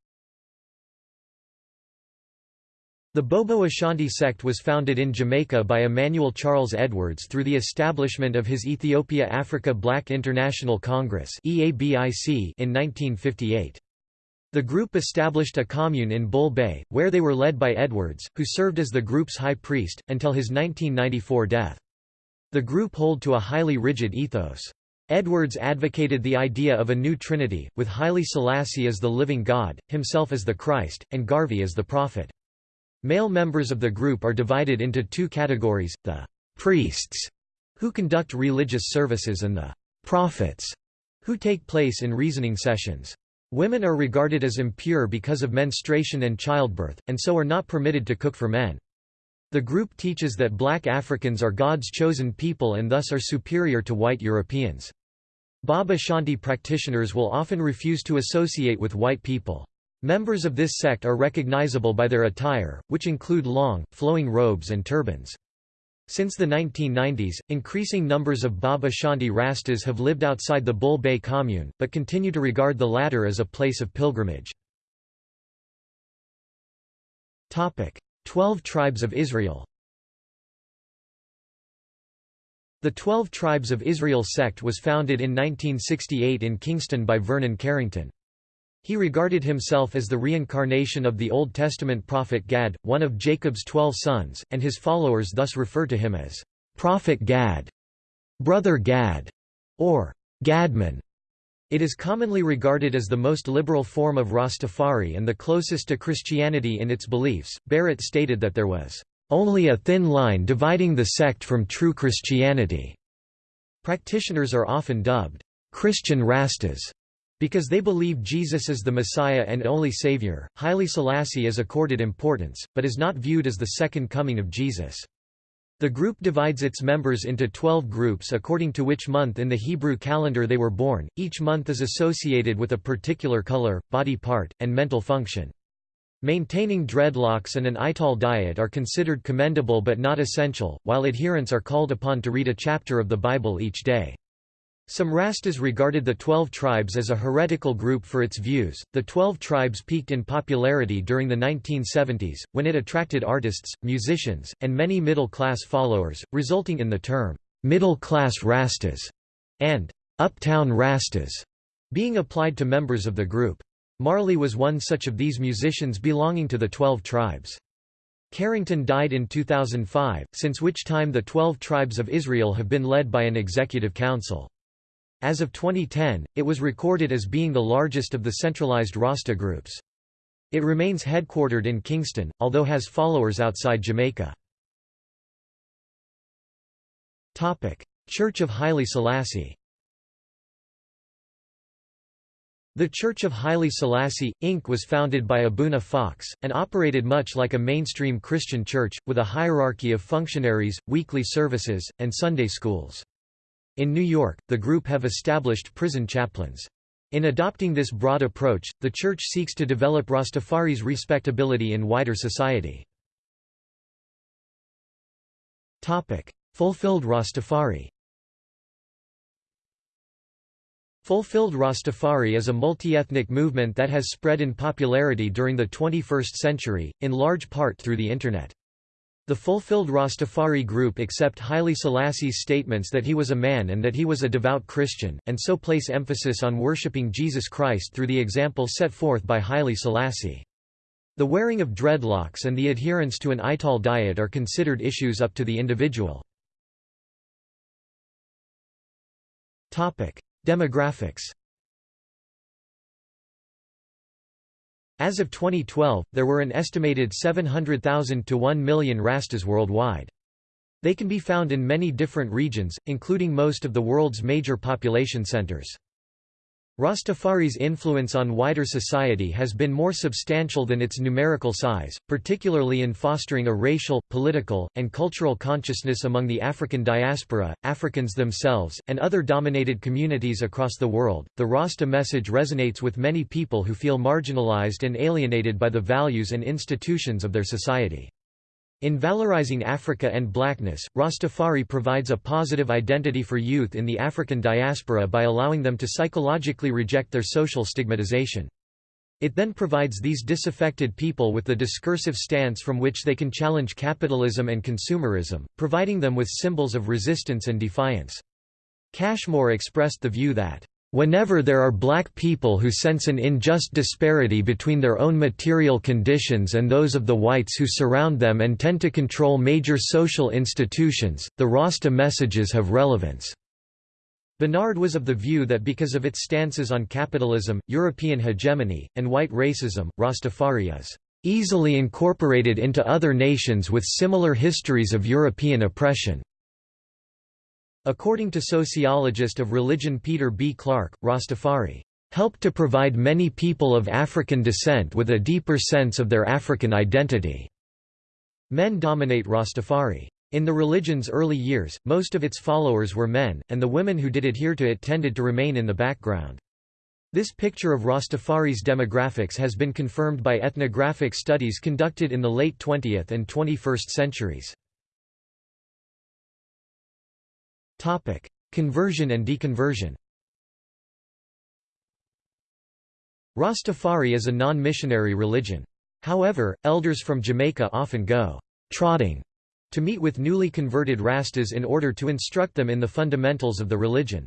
The Bobo Ashanti sect was founded in Jamaica by Emmanuel Charles Edwards through the establishment of his Ethiopia Africa Black International Congress in 1958. The group established a commune in Bull Bay, where they were led by Edwards, who served as the group's high priest, until his 1994 death. The group hold to a highly rigid ethos. Edwards advocated the idea of a new trinity, with Haile Selassie as the living God, himself as the Christ, and Garvey as the prophet. Male members of the group are divided into two categories, the priests, who conduct religious services and the prophets, who take place in reasoning sessions. Women are regarded as impure because of menstruation and childbirth, and so are not permitted to cook for men. The group teaches that black Africans are God's chosen people and thus are superior to white Europeans. Bobo Shanti practitioners will often refuse to associate with white people. Members of this sect are recognizable by their attire, which include long, flowing robes and turbans. Since the 1990s, increasing numbers of Bobo Shanti Rastas have lived outside the Bull Bay commune, but continue to regard the latter as a place of pilgrimage. Twelve Tribes of Israel The Twelve Tribes of Israel sect was founded in 1968 in Kingston by Vernon Carrington. He regarded himself as the reincarnation of the Old Testament prophet Gad, one of Jacob's twelve sons, and his followers thus refer to him as Prophet Gad, Brother Gad, or Gadman. It is commonly regarded as the most liberal form of Rastafari and the closest to Christianity in its beliefs. Barrett stated that there was only a thin line dividing the sect from true Christianity. Practitioners are often dubbed Christian Rastas because they believe Jesus is the Messiah and only Savior, Haile Selassie is accorded importance, but is not viewed as the second coming of Jesus. The group divides its members into 12 groups according to which month in the Hebrew calendar they were born. Each month is associated with a particular color, body part, and mental function. Maintaining dreadlocks and an ital diet are considered commendable but not essential, while adherents are called upon to read a chapter of the Bible each day. Some Rastas regarded the Twelve Tribes as a heretical group for its views. The Twelve Tribes peaked in popularity during the 1970s, when it attracted artists, musicians, and many middle class followers, resulting in the term, middle class Rastas, and uptown Rastas, being applied to members of the group. Marley was one such of these musicians belonging to the Twelve Tribes. Carrington died in 2005, since which time the Twelve Tribes of Israel have been led by an executive council. As of 2010, it was recorded as being the largest of the centralized Rasta groups. It remains headquartered in Kingston, although has followers outside Jamaica. Church of Haile Selassie The Church of Haile Selassie, Inc. was founded by Abuna Foxe, and operated much like a mainstream Christian church, with a hierarchy of functionaries, weekly services, and Sunday schools. In New York, the group have established prison chaplains. In adopting this broad approach, the Church seeks to develop Rastafari's respectability in wider society. Fulfilled Rastafari Fulfilled Rastafari is a multi-ethnic movement that has spread in popularity during the 21st century, in large part through the Internet. The fulfilled Rastafari group accept Haile Selassie's statements that he was a man and that he was a devout Christian, and so place emphasis on worshipping Jesus Christ through the example set forth by Haile Selassie. The wearing of dreadlocks and the adherence to an ital diet are considered issues up to the individual. Demographics As of 2012, there were an estimated 700,000 to 1 million Rastas worldwide. They can be found in many different regions, including most of the world's major population centers. Rastafari's influence on wider society has been more substantial than its numerical size, particularly in fostering a racial, political, and cultural consciousness among the African diaspora, Africans themselves, and other dominated communities across the world. The Rasta message resonates with many people who feel marginalized and alienated by the values and institutions of their society. In valorizing Africa and blackness, Rastafari provides a positive identity for youth in the African diaspora by allowing them to psychologically reject their social stigmatization. It then provides these disaffected people with the discursive stance from which they can challenge capitalism and consumerism, providing them with symbols of resistance and defiance. Cashmore expressed the view that Whenever there are black people who sense an unjust disparity between their own material conditions and those of the whites who surround them and tend to control major social institutions, the Rasta messages have relevance. Bernard was of the view that because of its stances on capitalism, European hegemony, and white racism, Rastafari is easily incorporated into other nations with similar histories of European oppression. According to sociologist of religion Peter B. Clarke, Rastafari helped to provide many people of African descent with a deeper sense of their African identity. Men dominate Rastafari. In the religion's early years, most of its followers were men, and the women who did adhere to it tended to remain in the background. This picture of Rastafari's demographics has been confirmed by ethnographic studies conducted in the late 20th and 21st centuries. Topic: Conversion and deconversion. Rastafari is a non-missionary religion. However, elders from Jamaica often go trotting to meet with newly converted Rastas in order to instruct them in the fundamentals of the religion.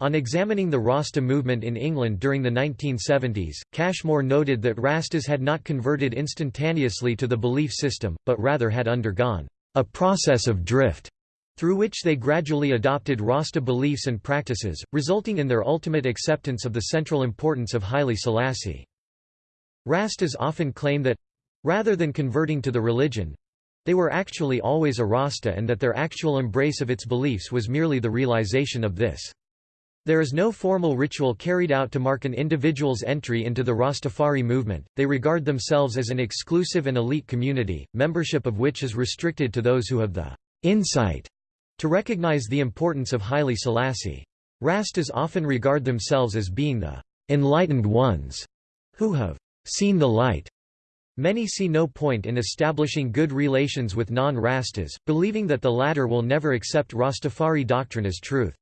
On examining the Rasta movement in England during the 1970s, Cashmore noted that Rastas had not converted instantaneously to the belief system, but rather had undergone a process of drift through which they gradually adopted Rasta beliefs and practices, resulting in their ultimate acceptance of the central importance of Haile Selassie. Rastas often claim that rather than converting to the religion they were actually always a Rasta and that their actual embrace of its beliefs was merely the realization of this. There is no formal ritual carried out to mark an individual's entry into the Rastafari movement, they regard themselves as an exclusive and elite community, membership of which is restricted to those who have the insight to recognize the importance of Haile Selassie. Rastas often regard themselves as being the enlightened ones who have seen the light. Many see no point in establishing good relations with non-Rastas, believing that the latter will never accept Rastafari doctrine as truth.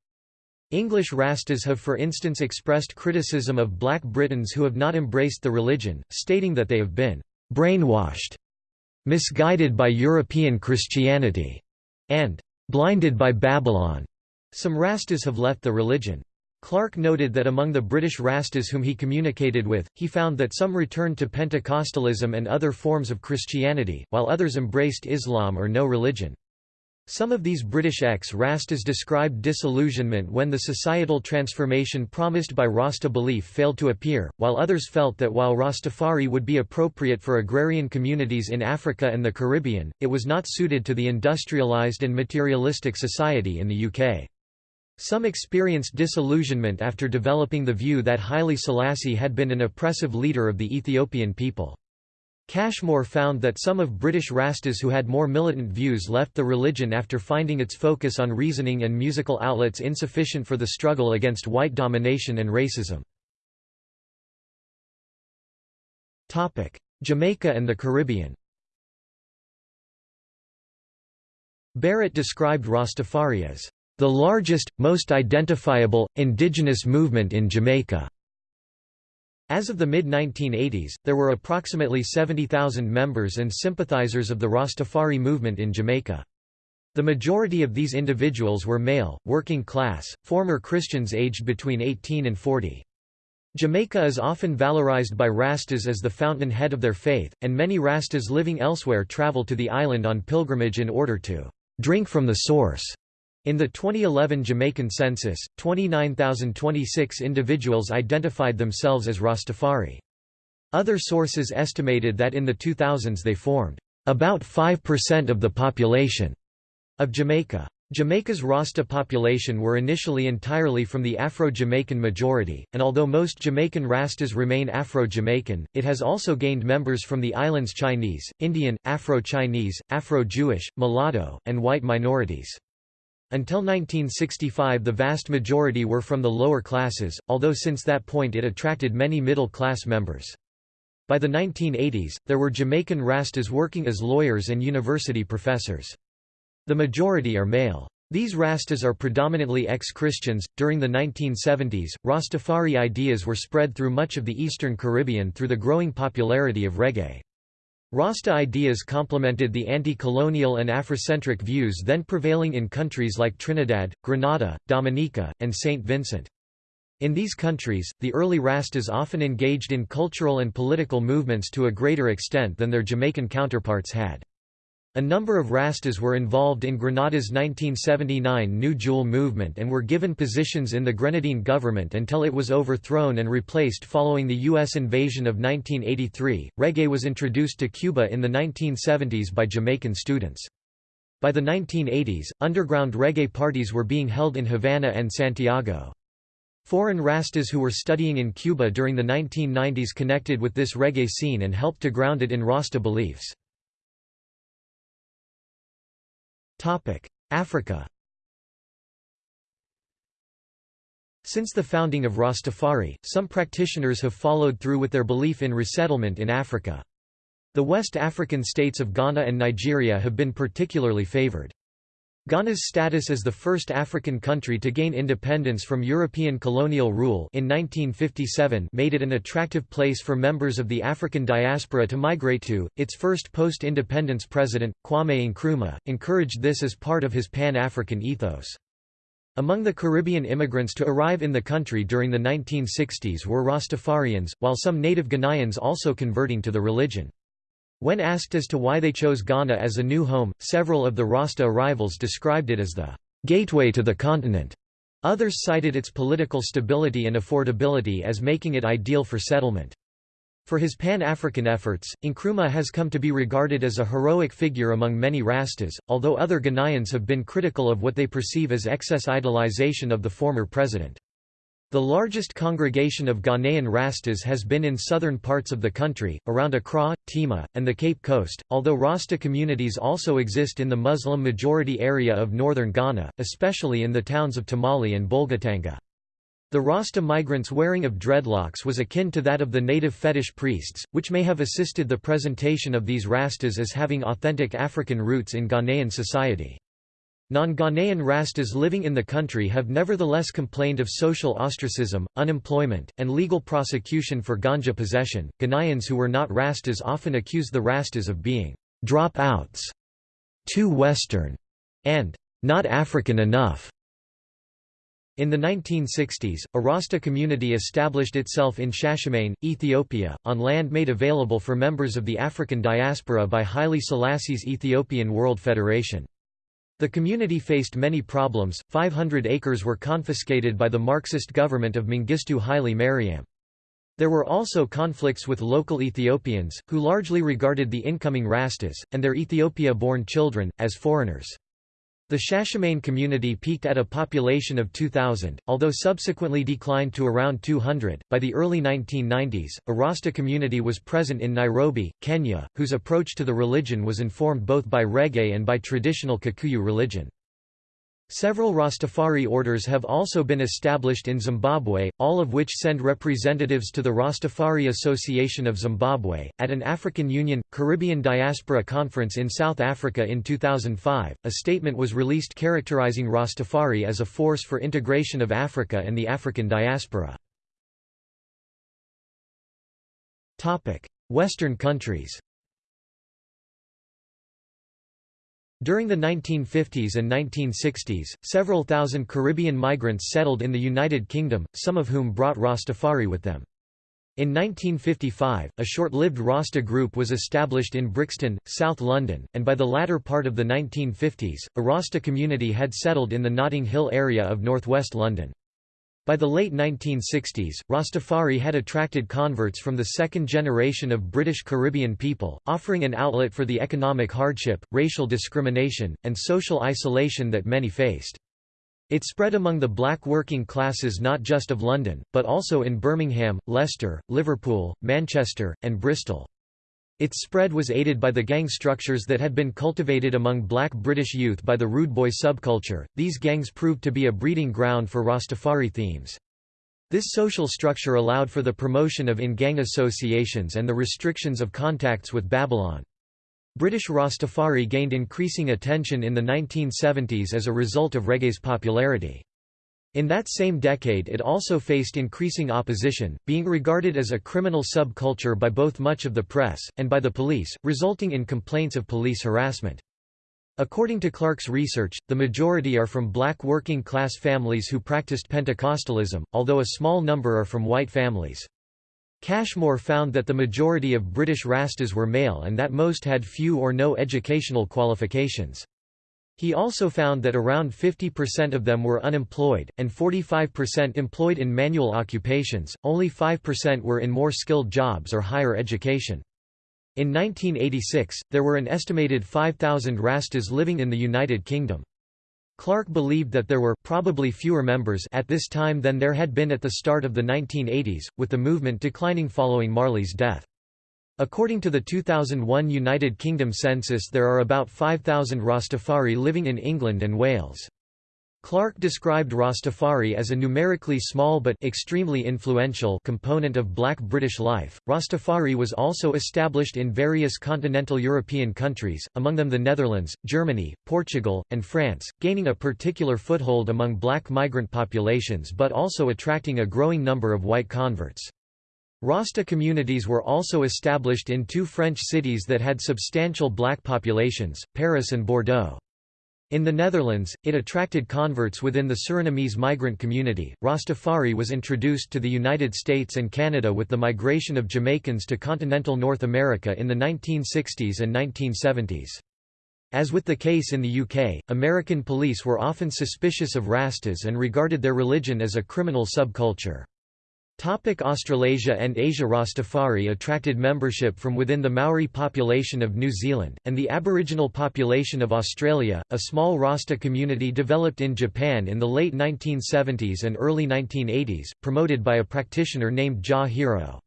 English Rastas have for instance expressed criticism of black Britons who have not embraced the religion, stating that they have been brainwashed, misguided by European Christianity, and blinded by Babylon. Some Rastas have left the religion. Clarke noted that among the British Rastas whom he communicated with, he found that some returned to Pentecostalism and other forms of Christianity, while others embraced Islam or no religion. Some of these British ex-Rastas described disillusionment when the societal transformation promised by Rasta belief failed to appear, while others felt that while Rastafari would be appropriate for agrarian communities in Africa and the Caribbean, it was not suited to the industrialised and materialistic society in the UK. Some experienced disillusionment after developing the view that Haile Selassie had been an oppressive leader of the Ethiopian people. Cashmore found that some of British Rastas who had more militant views left the religion after finding its focus on reasoning and musical outlets insufficient for the struggle against white domination and racism. Jamaica and the Caribbean Barrett described Rastafari as the largest, most identifiable, indigenous movement in Jamaica. As of the mid-1980s, there were approximately 70,000 members and sympathizers of the Rastafari movement in Jamaica. The majority of these individuals were male, working class, former Christians aged between 18 and 40. Jamaica is often valorized by Rastas as the fountainhead of their faith, and many Rastas living elsewhere travel to the island on pilgrimage in order to drink from the source. In the 2011 Jamaican census, 29,026 individuals identified themselves as Rastafari. Other sources estimated that in the 2000s they formed about 5% of the population of Jamaica. Jamaica's Rasta population were initially entirely from the Afro-Jamaican majority, and although most Jamaican Rastas remain Afro-Jamaican, it has also gained members from the island's Chinese, Indian, Afro-Chinese, Afro-Jewish, mulatto, and white minorities. Until 1965 the vast majority were from the lower classes, although since that point it attracted many middle-class members. By the 1980s, there were Jamaican Rastas working as lawyers and university professors. The majority are male. These Rastas are predominantly ex-Christians. During the 1970s, Rastafari ideas were spread through much of the Eastern Caribbean through the growing popularity of reggae. Rasta ideas complemented the anti-colonial and Afrocentric views then prevailing in countries like Trinidad, Grenada, Dominica, and St. Vincent. In these countries, the early Rastas often engaged in cultural and political movements to a greater extent than their Jamaican counterparts had. A number of Rastas were involved in Grenada's 1979 New Jewel movement and were given positions in the Grenadine government until it was overthrown and replaced following the U.S. invasion of 1983. Reggae was introduced to Cuba in the 1970s by Jamaican students. By the 1980s, underground reggae parties were being held in Havana and Santiago. Foreign Rastas who were studying in Cuba during the 1990s connected with this reggae scene and helped to ground it in Rasta beliefs. Africa Since the founding of Rastafari, some practitioners have followed through with their belief in resettlement in Africa. The West African states of Ghana and Nigeria have been particularly favored. Ghana's status as the first African country to gain independence from European colonial rule in 1957 made it an attractive place for members of the African diaspora to migrate to. Its first post-independence president, Kwame Nkrumah, encouraged this as part of his Pan-African ethos. Among the Caribbean immigrants to arrive in the country during the 1960s were Rastafarians, while some native Ghanaians also converting to the religion. When asked as to why they chose Ghana as a new home, several of the Rasta arrivals described it as the gateway to the continent. Others cited its political stability and affordability as making it ideal for settlement. For his Pan-African efforts, Nkrumah has come to be regarded as a heroic figure among many Rastas, although other Ghanaians have been critical of what they perceive as excess idolization of the former president. The largest congregation of Ghanaian Rastas has been in southern parts of the country, around Accra, Tema, and the Cape Coast, although Rasta communities also exist in the Muslim-majority area of northern Ghana, especially in the towns of Tamale and Bolgatanga. The Rasta migrants' wearing of dreadlocks was akin to that of the native fetish priests, which may have assisted the presentation of these Rastas as having authentic African roots in Ghanaian society. Non-Ghanaian Rastas living in the country have nevertheless complained of social ostracism, unemployment, and legal prosecution for ganja possession. Ghanaians who were not Rastas often accuse the Rastas of being dropouts, too Western, and not African enough. In the 1960s, a Rasta community established itself in Shashamene, Ethiopia, on land made available for members of the African diaspora by Haile Selassie's Ethiopian World Federation. The community faced many problems, 500 acres were confiscated by the Marxist government of Mengistu Haile Mariam. There were also conflicts with local Ethiopians, who largely regarded the incoming Rastas, and their Ethiopia-born children, as foreigners. The Shashamene community peaked at a population of 2,000, although subsequently declined to around 200. By the early 1990s, a Rasta community was present in Nairobi, Kenya, whose approach to the religion was informed both by reggae and by traditional Kikuyu religion. Several Rastafari orders have also been established in Zimbabwe, all of which send representatives to the Rastafari Association of Zimbabwe. At an African Union Caribbean Diaspora Conference in South Africa in 2005, a statement was released characterizing Rastafari as a force for integration of Africa and the African diaspora. Topic: Western countries. During the 1950s and 1960s, several thousand Caribbean migrants settled in the United Kingdom, some of whom brought Rastafari with them. In 1955, a short-lived Rasta group was established in Brixton, South London, and by the latter part of the 1950s, a Rasta community had settled in the Notting Hill area of northwest London. By the late 1960s, Rastafari had attracted converts from the second generation of British Caribbean people, offering an outlet for the economic hardship, racial discrimination, and social isolation that many faced. It spread among the black working classes not just of London, but also in Birmingham, Leicester, Liverpool, Manchester, and Bristol. Its spread was aided by the gang structures that had been cultivated among black British youth by the rude boy subculture. These gangs proved to be a breeding ground for Rastafari themes. This social structure allowed for the promotion of in-gang associations and the restrictions of contacts with Babylon. British Rastafari gained increasing attention in the 1970s as a result of reggae's popularity. In that same decade it also faced increasing opposition, being regarded as a criminal subculture by both much of the press, and by the police, resulting in complaints of police harassment. According to Clarke's research, the majority are from black working-class families who practiced Pentecostalism, although a small number are from white families. Cashmore found that the majority of British Rastas were male and that most had few or no educational qualifications. He also found that around 50% of them were unemployed, and 45% employed in manual occupations, only 5% were in more skilled jobs or higher education. In 1986, there were an estimated 5,000 Rastas living in the United Kingdom. Clarke believed that there were probably fewer members at this time than there had been at the start of the 1980s, with the movement declining following Marley's death. According to the 2001 United Kingdom census there are about 5,000 Rastafari living in England and Wales. Clarke described Rastafari as a numerically small but extremely influential component of black British life. Rastafari was also established in various continental European countries, among them the Netherlands, Germany, Portugal, and France, gaining a particular foothold among black migrant populations but also attracting a growing number of white converts. Rasta communities were also established in two French cities that had substantial black populations, Paris and Bordeaux. In the Netherlands, it attracted converts within the Surinamese migrant community. Rastafari was introduced to the United States and Canada with the migration of Jamaicans to continental North America in the 1960s and 1970s. As with the case in the UK, American police were often suspicious of Rastas and regarded their religion as a criminal subculture. Topic Australasia and Asia Rastafari attracted membership from within the Maori population of New Zealand, and the Aboriginal population of Australia. A small Rasta community developed in Japan in the late 1970s and early 1980s, promoted by a practitioner named Ja Hiro.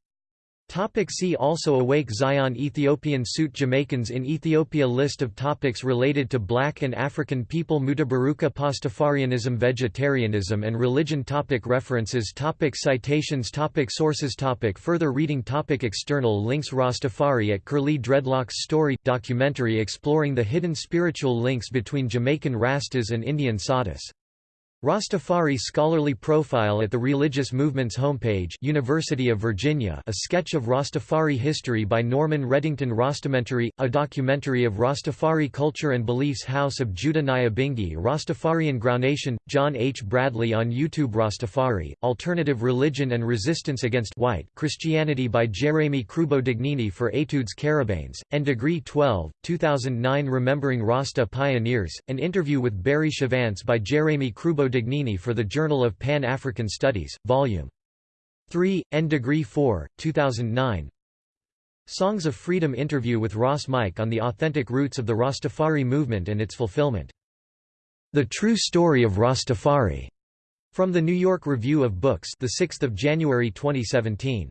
Topic see also Awake Zion Ethiopian Suit Jamaicans in Ethiopia List of topics related to black and African people Mutabaruka Pastafarianism Vegetarianism and religion topic References topic Citations topic Sources topic Further reading topic External links Rastafari at Curly Dreadlocks Story – documentary exploring the hidden spiritual links between Jamaican Rastas and Indian Sadhus Rastafari scholarly profile at the Religious Movements homepage University of Virginia a sketch of Rastafari history by Norman Reddington Rastamentary, a documentary of Rastafari culture and beliefs House of Judah Nyabingi Rastafarian Groundation, John H. Bradley on YouTube Rastafari, Alternative Religion and Resistance Against White Christianity by Jeremy Kroubo Dignini for Etudes Carabanes, and Degree 12, 2009 Remembering Rasta Pioneers, an interview with Barry Chevannes by Jeremy Kroubo Dignini for the Journal of Pan-African Studies, Vol. 3, N. Degree 4, 2009 Songs of Freedom interview with Ross Mike on the authentic roots of the Rastafari movement and its fulfillment. The True Story of Rastafari, from the New York Review of Books, the 6th of January 2017.